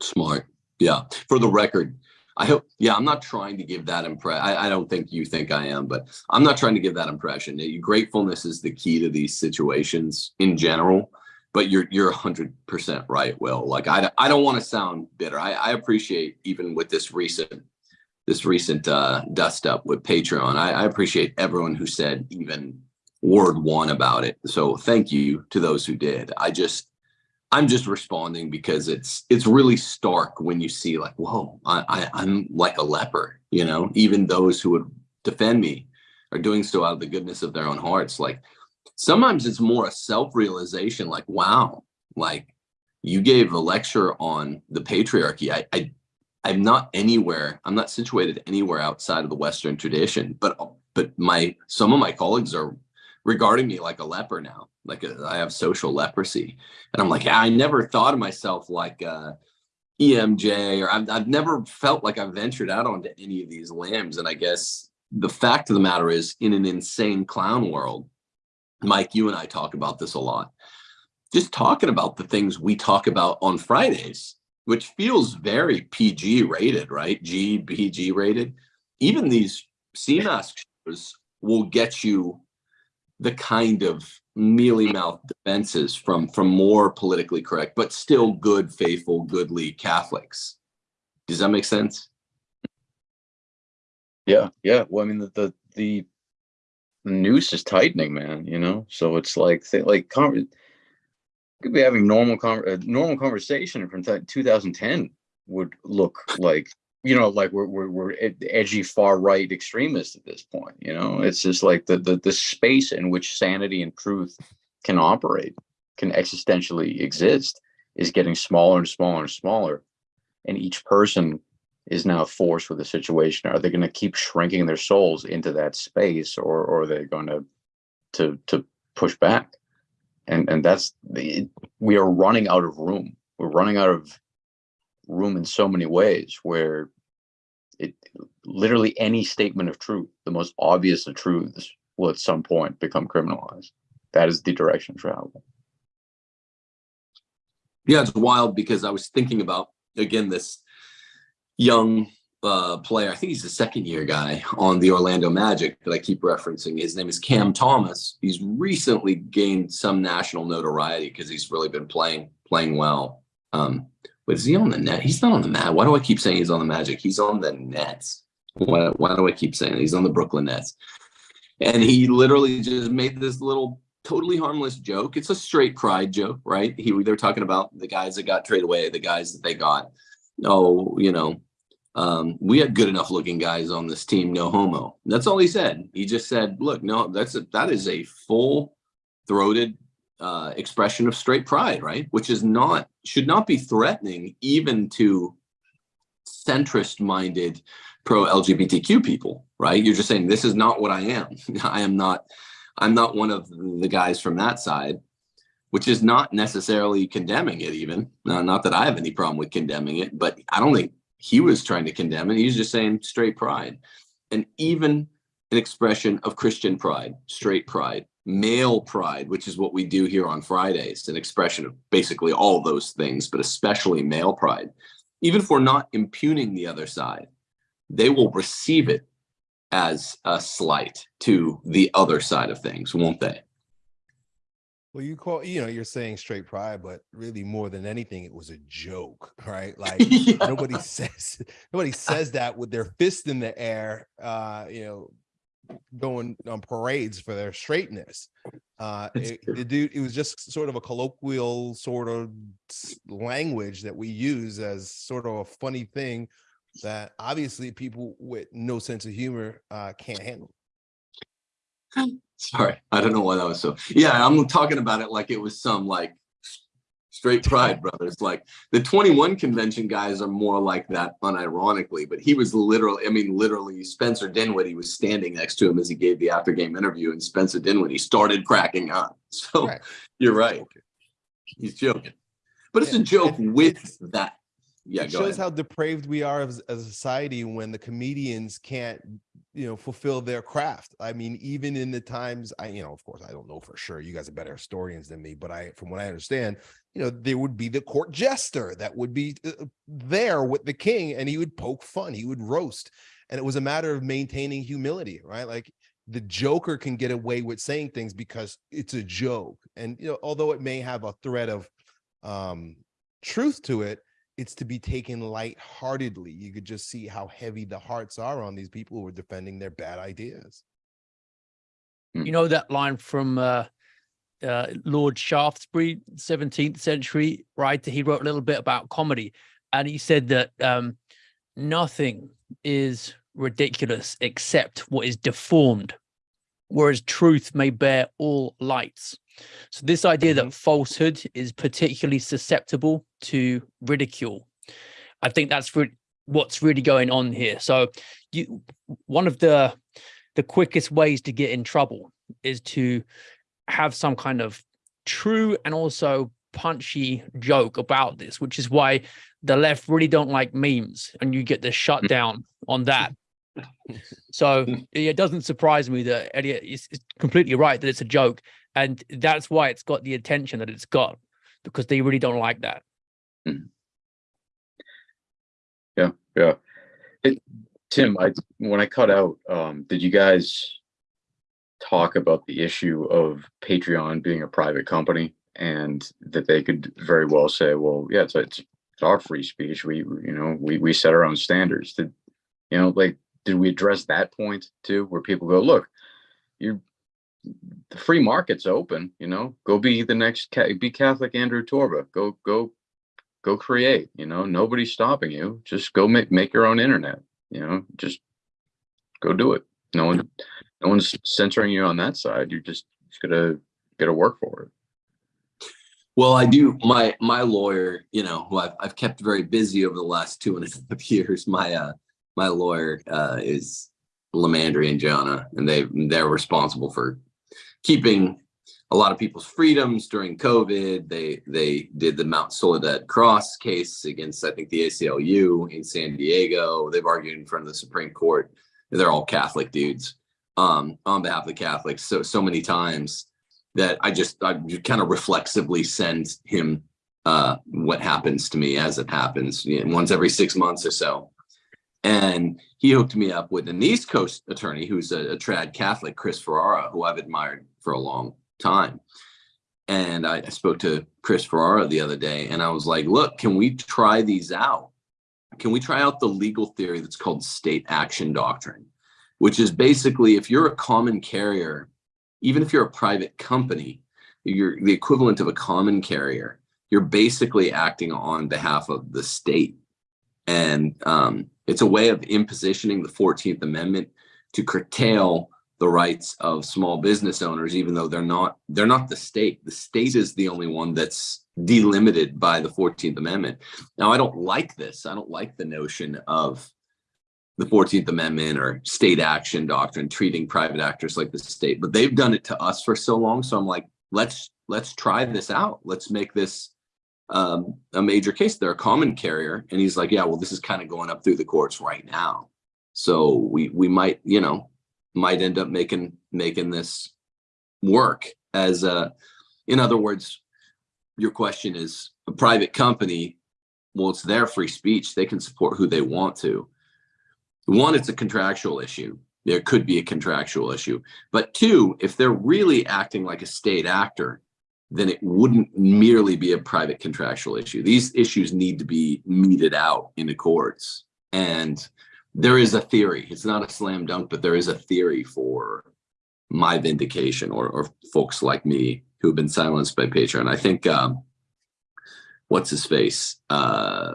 Smart. Yeah. For the record, I hope, yeah, I'm not trying to give that impression. I, don't think you think I am, but I'm not trying to give that impression. Gratefulness is the key to these situations in general but you're you're 100% right will like i, I don't want to sound bitter I, I appreciate even with this recent this recent uh dust up with patreon I, I appreciate everyone who said even word one about it. So thank you to those who did. I just i'm just responding because it's it's really stark when you see like whoa I, I i'm like a leper you know? Even those who would defend me are doing so out of the goodness of their own hearts. Like sometimes it's more a self-realization like wow like you gave a lecture on the patriarchy. I i i'm not anywhere i'm not situated anywhere outside of the western tradition but but my some of my colleagues are regarding me like a leper now like a, I have social leprosy and i'm like i never thought of myself like uh emj or I've, I've never felt like i've ventured out onto any of these lambs and i guess the fact of the matter is in an insane clown world Mike, you and I talk about this a lot. Just talking about the things we talk about on Fridays, which feels very PG rated, right? G, PG rated. Even these CMAS shows will get you the kind of mealy mouth defenses from from more politically correct, but still good, faithful, goodly Catholics. Does that make sense? Yeah, yeah. Well, I mean, the the, the noose is tightening, man, you know? So it's like, like, could be having normal con- a normal conversation from 2010 would look like you know like we're, we're we're edgy far right extremists at this point you know? It's just like the, the the space in which sanity and truth can operate can existentially exist is getting smaller and smaller and smaller. And each person is now forced with the situation. Are they going to keep shrinking their souls into that space or, or are they going to to to push back? And and that's the we are running out of room. We're running out of room in so many ways where it literally any statement of truth the most obvious of truths will at some point become criminalized that is the direction travel Yeah, it's wild because I was thinking about again this young uh, player. I think he's a second year guy on the Orlando Magic that I keep referencing. His name is Cam Thomas. He's recently gained some national notoriety because he's really been playing playing well. Um, but is he on the net? He's not on the mat. Why do I keep saying he's on the Magic? He's on the Nets. Why, why do I keep saying he's on the Brooklyn Nets? And he literally just made this little totally harmless joke. It's a straight pride joke, right? He they're talking about the guys that got traded away, the guys that they got. Oh, you know, um, we had good enough looking guys on this team, no homo. That's all he said. He just said, look, no, that's a, that is a full throated uh, expression of straight pride, right? Which is not, should not be threatening even to centrist minded pro LGBTQ people, right? You're just saying, this is not what I am. I am not, I'm not one of the guys from that side, which is not necessarily condemning it even. Not, not that I have any problem with condemning it, but I don't think he was trying to condemn it. He was just saying straight pride. And even an expression of Christian pride, straight pride, male pride, which is what we do here on Fridays, an expression of basically all those things, but especially male pride. Even if we're not impugning the other side, they will receive it as a slight to the other side of things, won't they? Well, you call, you know, you're saying straight pride, but really more than anything, it was a joke, right? Like Yeah. nobody says nobody says that with their fist in the air, uh, you know, going on parades for their straightness. Uh, it, dude, it was just sort of a colloquial sort of language that we use as sort of a funny thing that obviously people with no sense of humor uh, can't handle. Sorry, I don't know why that was so. Yeah, I'm talking about it like it was some like straight pride brothers. Like the 21 convention guys are more like that unironically, but he was literally, I mean, literally Spencer Dinwiddie was standing next to him as he gave the after game interview, and Spencer Dinwiddie started cracking up. So Right. you're right. He's joking. But it's a joke with that. Yeah, it shows ahead. how depraved we are as, as a society when the comedians can't you know fulfill their craft. I mean even in the times i you know of course i don't know for sure. You guys are better historians than me but i from what i understand you know there would be the court jester that would be uh, there with the king and he would poke fun he would roast and it was a matter of maintaining humility right? Like the joker can get away with saying things because it's a joke and you know although it may have a thread of um truth to it it's to be taken lightheartedly. You could just see how heavy the hearts are on these people who are defending their bad ideas. You know that line from uh, uh, Lord Shaftesbury, 17th century writer. He wrote a little bit about comedy, and he said that um, nothing is ridiculous except what is deformed, whereas truth may bear all lights. So this idea that mm-hmm. falsehood is particularly susceptible to ridicule, I think that's re- what's really going on here. So you, one of the the quickest ways to get in trouble is to have some kind of true and also punchy joke about this, which is why the left really don't like memes and you get the shutdown mm. on that. So mm. it doesn't surprise me that Elliot is is completely right that it's a joke. And that's why it's got the attention that it's got because they really don't like that. yeah yeah. It, tim i when i cut out um did you guys talk about the issue of patreon being a private company and that they could very well say well yeah it's, it's, it's our free speech. We you know we, we set our own standards. Did you know like did we address that point too where people go look you're the free market's open. You know, go be the next be Catholic Andrew Torba. Go go go create. You know, nobody's stopping you. Just go make make your own internet. You know, just go do it. No one no one's censoring you on that side. You're just just gotta gotta work for it. Well, I do. My my lawyer, you know, who I've, I've kept very busy over the last two and a half years. My uh, my lawyer uh, is LiMandri and Jonna, and they they're responsible for keeping a lot of people's freedoms during COVID. They they did the Mount Soledad Cross case against I think the ACLU in San Diego. They've argued in front of the Supreme Court. They're all Catholic dudes um, on behalf of the Catholics so so many times that I just I kind of reflexively send him uh, what happens to me as it happens you know, once every six months or so. And he hooked me up with an East Coast attorney who's a, a trad Catholic, Chris Ferrara, who I've admired for a long time. And I, I spoke to Chris Ferrara the other day and I was like, look, can we try these out? Can we try out the legal theory that's called state action doctrine, which is basically if you're a common carrier even if you're a private company, you're the equivalent of a common carrier. You're basically acting on behalf of the state. And um, it's a way of impositioning the 14th Amendment to curtail the rights of small business owners, even though they're not they're not the state. The state is the only one that's delimited by the 14th Amendment. Now, I don't like this. I don't like the notion of the 14th Amendment or state action doctrine, treating private actors like the state, but they've done it to us for so long. So I'm like, let's let's try this out. Let's make this um, a major case. They're a common carrier, and he's like, yeah, well, this is kind of going up through the courts right now. So we we might, you know, might end up making making this work as a. In other words, your question is a private company. Well, it's their free speech. They can support who they want to one, it's a contractual issue. There could be a contractual issue. But two, if they're really acting like a state actor, then it wouldn't merely be a private contractual issue. These issues need to be meted out in the courts. And there is a theory. It's not a slam dunk, but there is a theory for my vindication or, or folks like me who have been silenced by Patreon. I think um, what's his face? Uh,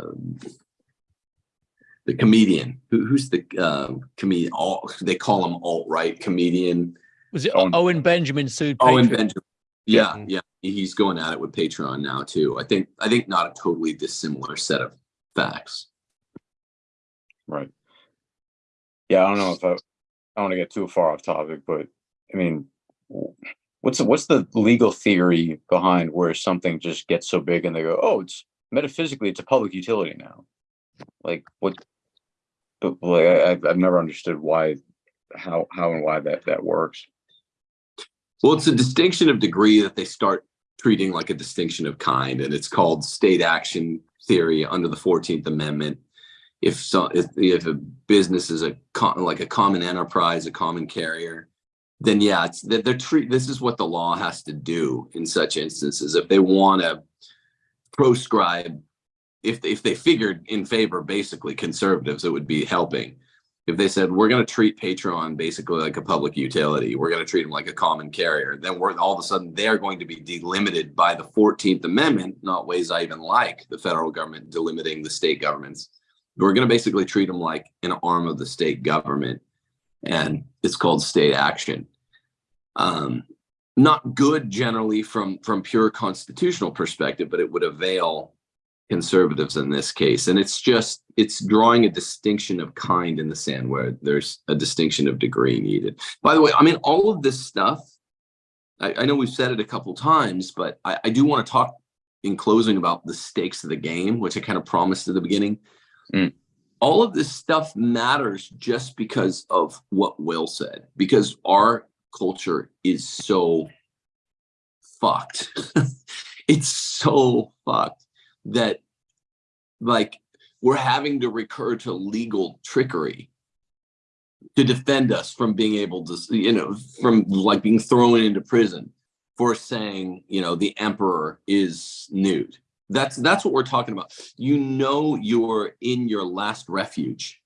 the comedian who, who's the uh, comedian all they call him alt-right comedian was it owen, owen benjamin sued owen Patreon? benjamin yeah mm-hmm. yeah he's going at it with patreon now too. I think i think not a totally dissimilar set of facts. Right. Yeah i don't know if i, I don't want to get too far off topic but i mean what's what's the legal theory behind where something just gets so big and they go oh it's metaphysically it's a public utility now. Like what but like I, I've never understood why how how and why that that works well it's a distinction of degree that they start treating like a distinction of kind and it's called state action theory under the 14th amendment. If so if, if a business is a like a common enterprise a common carrier then yeah it's that they're treat this is what the law has to do in such instances. If they want to proscribe if if they figured in favor basically conservatives it would be helping if they said we're going to treat patreon basically like a public utility. We're going to treat them like a common carrier then we're all of a sudden they're going to be delimited by the 14th amendment not ways i even like the federal government delimiting the state governments. We're going to basically treat them like an arm of the state government and it's called state action. Um, not good generally from from pure constitutional perspective but it would avail conservatives in this case. And it's just, it's drawing a distinction of kind in the sand where there's a distinction of degree needed. By the way, I mean, all of this stuff, I, I know we've said it a couple times, but I, I do want to talk in closing about the stakes of the game, which I kind of promised at the beginning. Mm. All of this stuff matters just because of what Will said, because our culture is so fucked. it's so fucked that like we're having to recur to legal trickery to defend us from being able to you know from like being thrown into prison for saying you know the emperor is nude that's that's what we're talking about you know you're in your last refuge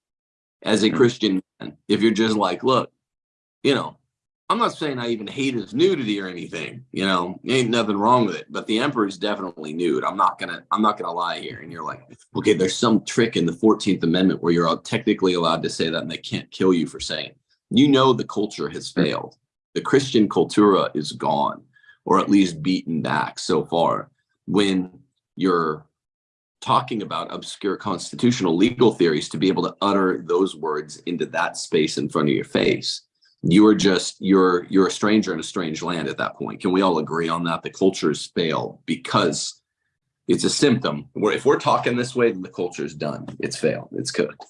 as a hmm. christian man if you're just like look you know I'm not saying I even hate his nudity or anything, you know, ain't nothing wrong with it, but the emperor is definitely nude. I'm not gonna, I'm not gonna lie here. And you're like, okay, there's some trick in the 14th Amendment where you're all technically allowed to say that and they can't kill you for saying it. You know, the culture has failed. The Christian cultura is gone, or at least beaten back so far. When you're talking about obscure constitutional legal theories to be able to utter those words into that space in front of your face you are just you're you're a stranger in a strange land at that point. Can we all agree on that? The cultures fail because it's a symptom. Where if we're talking this way then the culture is done. It's failed. It's cooked.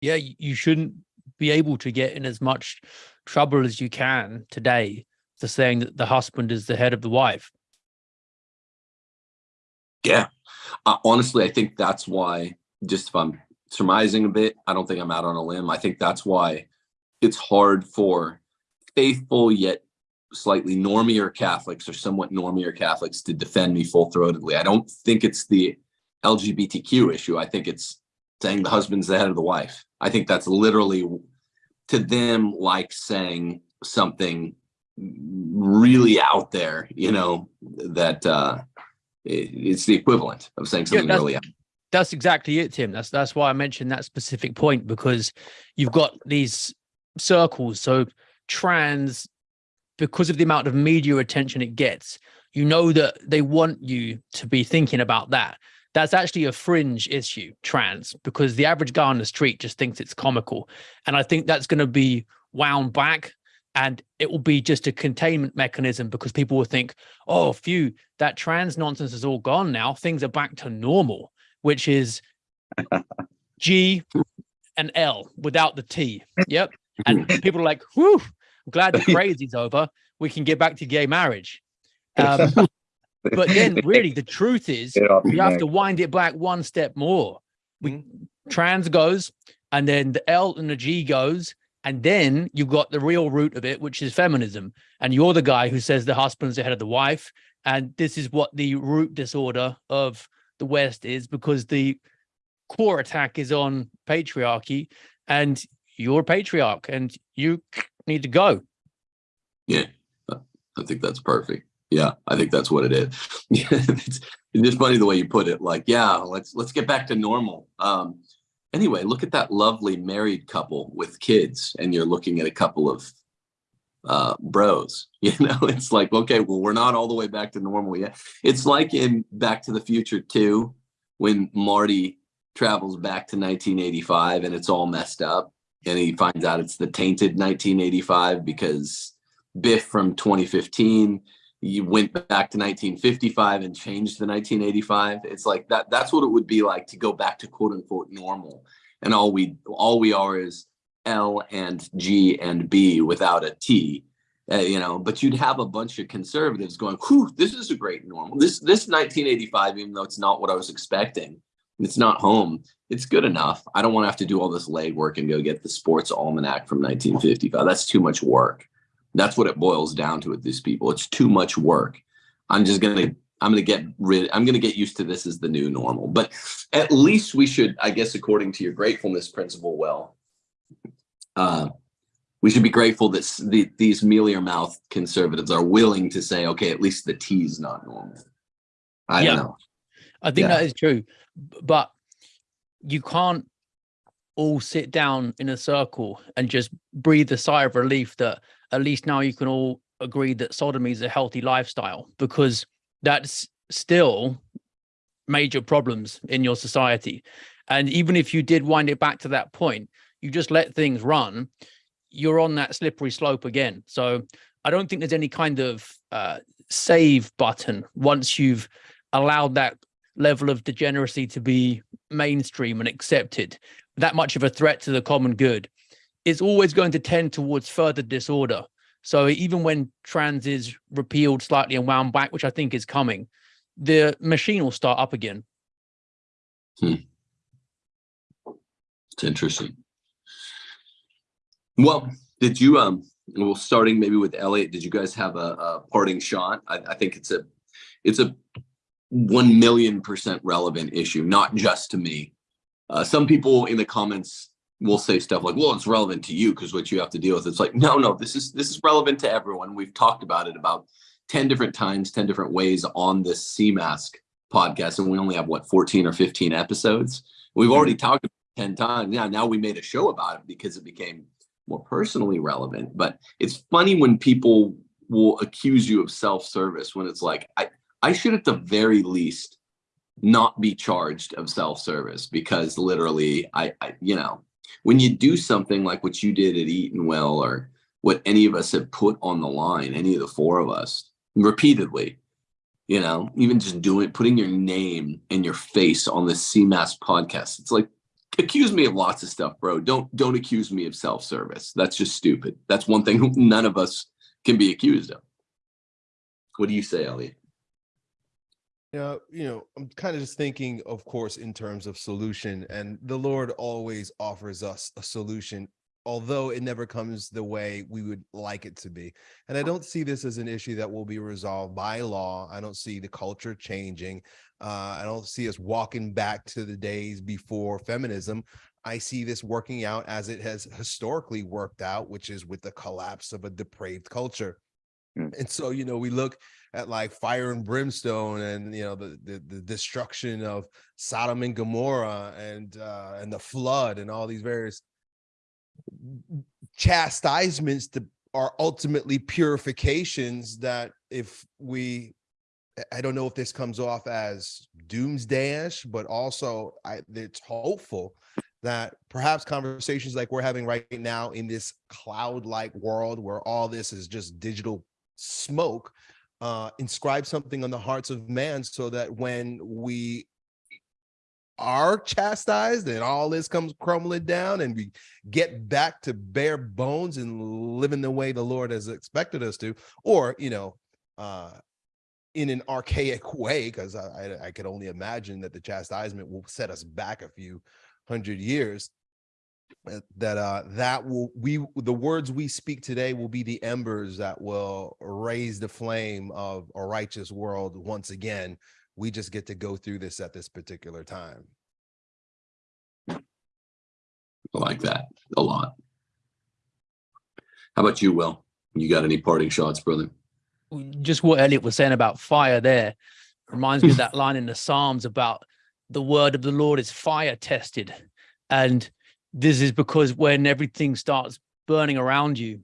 Yeah you shouldn't be able to get in as much trouble as you can today for saying that the husband is the head of the wife. Yeah. Uh, honestly i think that's why just if i'm surmising a bit. I don't think I'm out on a limb. I think that's why it's hard for faithful yet slightly normier Catholics or somewhat normier Catholics to defend me full throatedly. I don't think it's the LGBTQ issue. I think it's saying the husband's the head of the wife. I think that's literally to them like saying something really out there, you know, that uh, it's the equivalent of saying something yeah, really out that's exactly it, Tim. That's that's why I mentioned that specific point because you've got these circles. So trans, because of the amount of media attention it gets, you know that they want you to be thinking about that. That's actually a fringe issue, trans, because the average guy on the street just thinks it's comical. And I think that's going to be wound back and it will be just a containment mechanism because people will think, oh, phew, that trans nonsense is all gone now. Things are back to normal which is G and L without the T. Yep. And people are like, whew, I'm glad the crazy's over. We can get back to gay marriage. Um, but then really the truth is you have to wind it back one step more. We mm-hmm. trans goes and then the L and the G goes and then you've got the real root of it, which is feminism. And you're the guy who says the husband's ahead of the wife. And this is what the root disorder of the West is because the core attack is on patriarchy and you're a patriarch and you need to go. Yeah, I think that's perfect. Yeah, I think that's what it is. it's, it's just funny the way you put it. Like, yeah, let's let's get back to normal. Um, anyway, look at that lovely married couple with kids, and you're looking at a couple of uh, bros. You know, it's like, okay, well, we're not all the way back to normal yet. It's like in Back to the Future 2, when Marty travels back to 1985 and it's all messed up. And he finds out it's the tainted 1985 because Biff from 2015 you went back to 1955 and changed the 1985 it's like that that's what it would be like to go back to quote unquote normal and all we all we are is L and G and B without a T, uh, you know, but you'd have a bunch of conservatives going, whew, this is a great normal. This, this 1985, even though it's not what I was expecting, it's not home. It's good enough. I don't want to have to do all this legwork and go get the sports almanac from 1955. That's too much work. That's what it boils down to with these people. It's too much work. I'm just to I'm to get rid I'm going to get used to this as the new normal. But at least we should I guess according to your gratefulness principle well uh, we should be grateful that the, these mealy mouth conservatives are willing to say, okay, at least the T is not normal. I yeah. don't know. I think yeah. that is true, but you can't all sit down in a circle and just breathe a sigh of relief that at least now you can all agree that sodomy is a healthy lifestyle because that's still major problems in your society. And even if you did wind it back to that point, you just let things run, you're on that slippery slope again. So I don't think there's any kind of uh, save button once you've allowed that level of degeneracy to be mainstream and accepted, that much of a threat to the common good. It's always going to tend towards further disorder. So even when trans is repealed slightly and wound back, which I think is coming, the machine will start up again. Hmm. It's interesting. Well, did you um well starting maybe with Elliot, did you guys have a, a parting shot? I, I, think it's a it's a one million percent relevant issue, not just to me. Uh, some people in the comments we'll say stuff like, well, it's relevant to you because what you have to deal with. It's like, no, no, this is this is relevant to everyone. We've talked about it about 10 different times, 10 different ways on this CMask podcast. And we only have what 14 or 15 episodes. We've already talked about it 10 times. Yeah, now we made a show about it because it became more personally relevant. But it's funny when people will accuse you of self-service when it's like, I, I should at the very least not be charged of self-service because literally I, I you know when you do something like what you did at Eton Well or what any of us have put on the line, any of the four of us repeatedly, you know, even just doing putting your name and your face on the CMAS podcast. It's like accuse me of lots of stuff, bro. Don't don't accuse me of self-service. That's just stupid. That's one thing none of us can be accused of. What do you say, Elliot? Yeah, you know, I'm kind of just thinking, of course, in terms of solution, and the Lord always offers us a solution, although it never comes the way we would like it to be. And I don't see this as an issue that will be resolved by law. I don't see the culture changing. Uh, I don't see us walking back to the days before feminism. I see this working out as it has historically worked out, which is with the collapse of a depraved culture. Mm. And so, you know, we look at like fire and brimstone and, you know, the, the, the destruction of Sodom and Gomorrah and, uh, and the flood and all these various chastisements to, are ultimately purifications that if we I don't know if this comes off as doomsdayish, but also I, it's hopeful that perhaps conversations like we're having right now in this cloud-like world where all this is just digital smoke uh, inscribe something on the hearts of man so that when we are chastised and all this comes crumbling down and we get back to bare bones and living the way the Lord has expected us to, or, you know, uh, in an archaic way, because I, I, I could only imagine that the chastisement will set us back a few hundred years uh, that uh that will we the words we speak today will be the embers that will raise the flame of a righteous world once again we just get to go through this at this particular time. I like that a lot. How about you will? You got any parting shots brother? Just what elliot was saying about fire there reminds me of that line in the psalms about the word of the lord is fire tested and this is because when everything starts burning around you,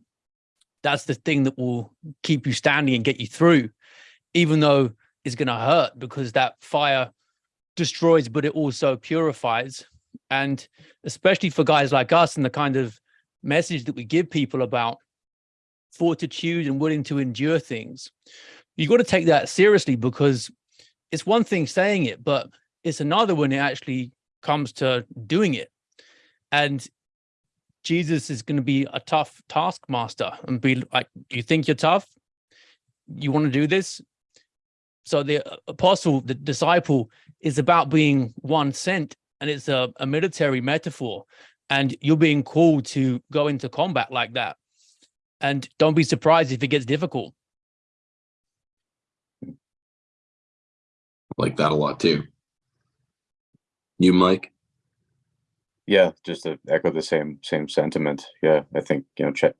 that's the thing that will keep you standing and get you through, even though it's going to hurt because that fire destroys, but it also purifies. And especially for guys like us and the kind of message that we give people about fortitude and willing to endure things, you got to take that seriously because it's one thing saying it, but it's another when it actually comes to doing it and Jesus is going to be a tough taskmaster and be like, you think you're tough? You want to do this? So the uh, apostle, the disciple is about being one sent and it's a, a military metaphor and you're being called to go into combat like that. And don't be surprised if it gets difficult. like that a lot too. You, Mike? Yeah, just to echo the same same sentiment. Yeah, I think you know, ch-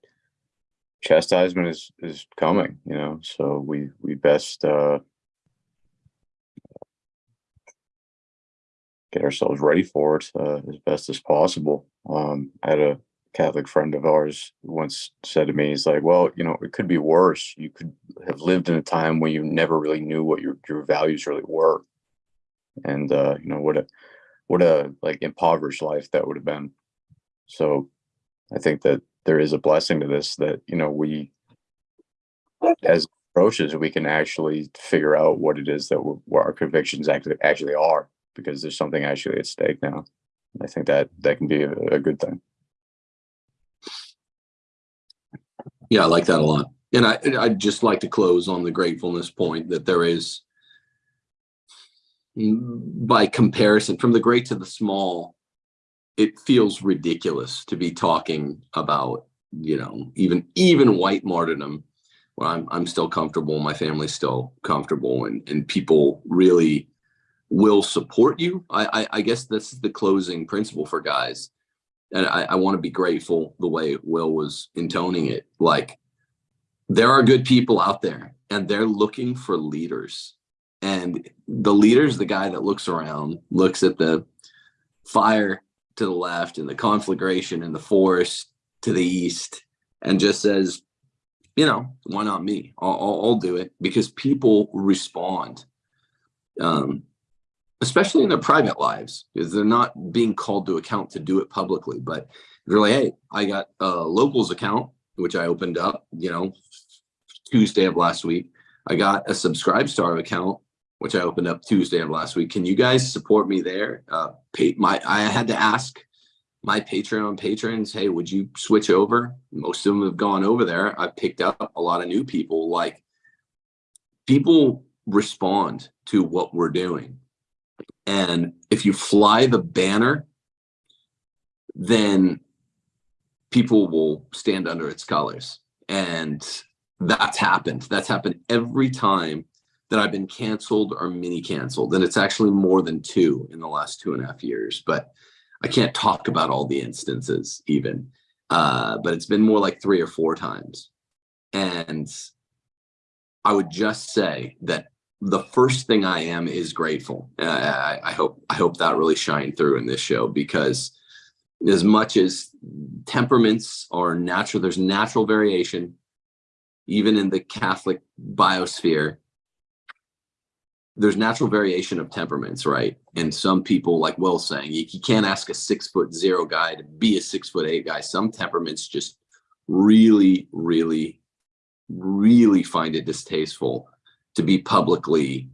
chastisement is is coming. You know, so we we best uh, get ourselves ready for it uh, as best as possible. Um, I had a Catholic friend of ours once said to me, "He's like, well, you know, it could be worse. You could have lived in a time when you never really knew what your your values really were, and uh, you know what a what a like impoverished life that would have been. So I think that there is a blessing to this that, you know, we as approaches, we can actually figure out what it is that what our convictions actually actually are, because there's something actually at stake now. I think that that can be a, a good thing. Yeah, I like that a lot. And I I'd just like to close on the gratefulness point that there is mm, by comparison from the great to the small it feels ridiculous to be talking about you know even even white martyrdom where i'm i'm still comfortable my family's still comfortable and and people really will support you i i, I guess that's the closing principle for guys and I, I want to be grateful the way Will was intoning it. Like there are good people out there and they're looking for leaders. And the leader's the guy that looks around, looks at the fire to the left and the conflagration in the forest to the east and just says, you know, why not me? I'll, I'll, I'll do it because people respond. Um, especially in their private lives, because they're not being called to account to do it publicly. But they're like, hey, I got a locals account, which I opened up, you know, Tuesday of last week. I got a subscribe star account, which I opened up Tuesday of last week. Can you guys support me there? Uh, pay my, I had to ask my Patreon patrons, hey, would you switch over? Most of them have gone over there. I picked up a lot of new people. Like people respond to what we're doing. And if you fly the banner, then people will stand under its colors. And that's happened. That's happened every time that I've been canceled or mini canceled. And it's actually more than two in the last two and a half years. But I can't talk about all the instances even. Uh, but it's been more like three or four times. And I would just say that the first thing I am is grateful. Uh, I, I hope I hope that really shined through in this show because as much as temperaments are natural, there's natural variation, even in the Catholic biosphere. There's natural variation of temperaments, right? And some people, like Will saying, you, you can't ask a six foot zero guy to be a six foot eight guy. Some temperaments just really, really, really find it distasteful to be publicly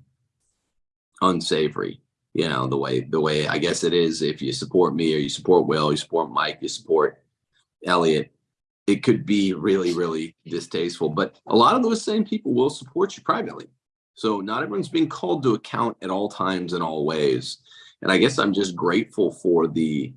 unsavory you know the way the way i guess it is if you support me or you support will you support mike you support elliot it could be really really distasteful but a lot of those same people will support you privately. So not everyone's being called to account at all times and all ways. And i guess i'm just grateful for the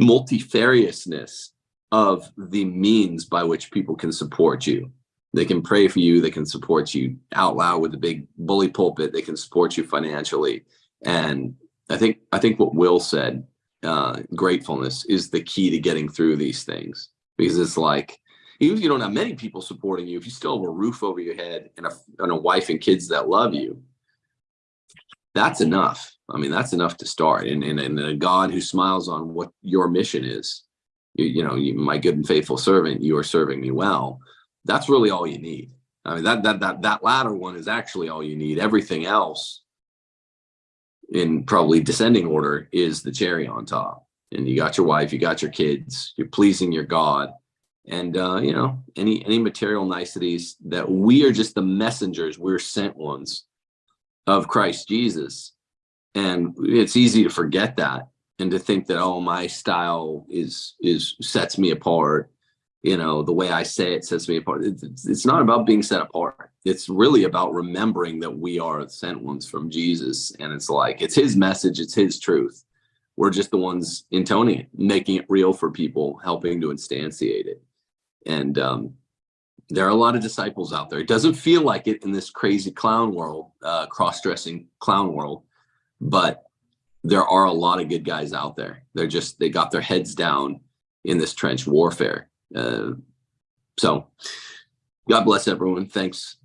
multifariousness of the means by which people can support you they can pray for you. They can support you out loud with a big bully pulpit. They can support you financially. And I think I think what Will said, uh, gratefulness is the key to getting through these things because it's like even if you don't have many people supporting you, if you still have a roof over your head and a, and a wife and kids that love you, that's enough. I mean, that's enough to start. And, and, and a God who smiles on what your mission is, you, you know, you, my good and faithful servant, you are serving me well that's really all you need. I mean, that, that, that, that latter one is actually all you need. Everything else in probably descending order is the cherry on top. And you got your wife, you got your kids, you're pleasing your God. And, uh, you know, any, any material niceties that we are just the messengers, we're sent ones of Christ Jesus. And it's easy to forget that and to think that, oh, my style is, is sets me apart you know the way i say it sets me apart. It's, it's not about being set apart. It's really about remembering that we are sent ones from jesus. And it's like it's his message it's his truth. We're just the ones intoning it making it real for people helping to instantiate it. And um, there are a lot of disciples out there. It doesn't feel like it in this crazy clown world uh, cross-dressing clown world but there are a lot of good guys out there. They're just they got their heads down in this trench warfare uh, so God bless everyone. Thanks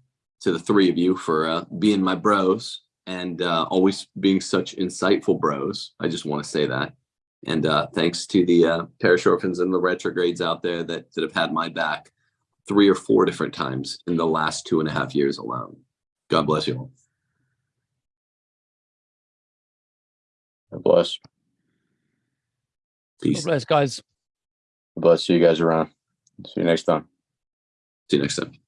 to the three of you for uh, being my bros and uh, always being such insightful bros. I just want to say that. And uh, thanks to the uh, parish orphans and the retrogrades out there that, that have had my back three or four different times in the last two and a half years alone. God bless you all. God bless. Peace. God bless, guys. Bless. See you guys around. See you next time. See you next time.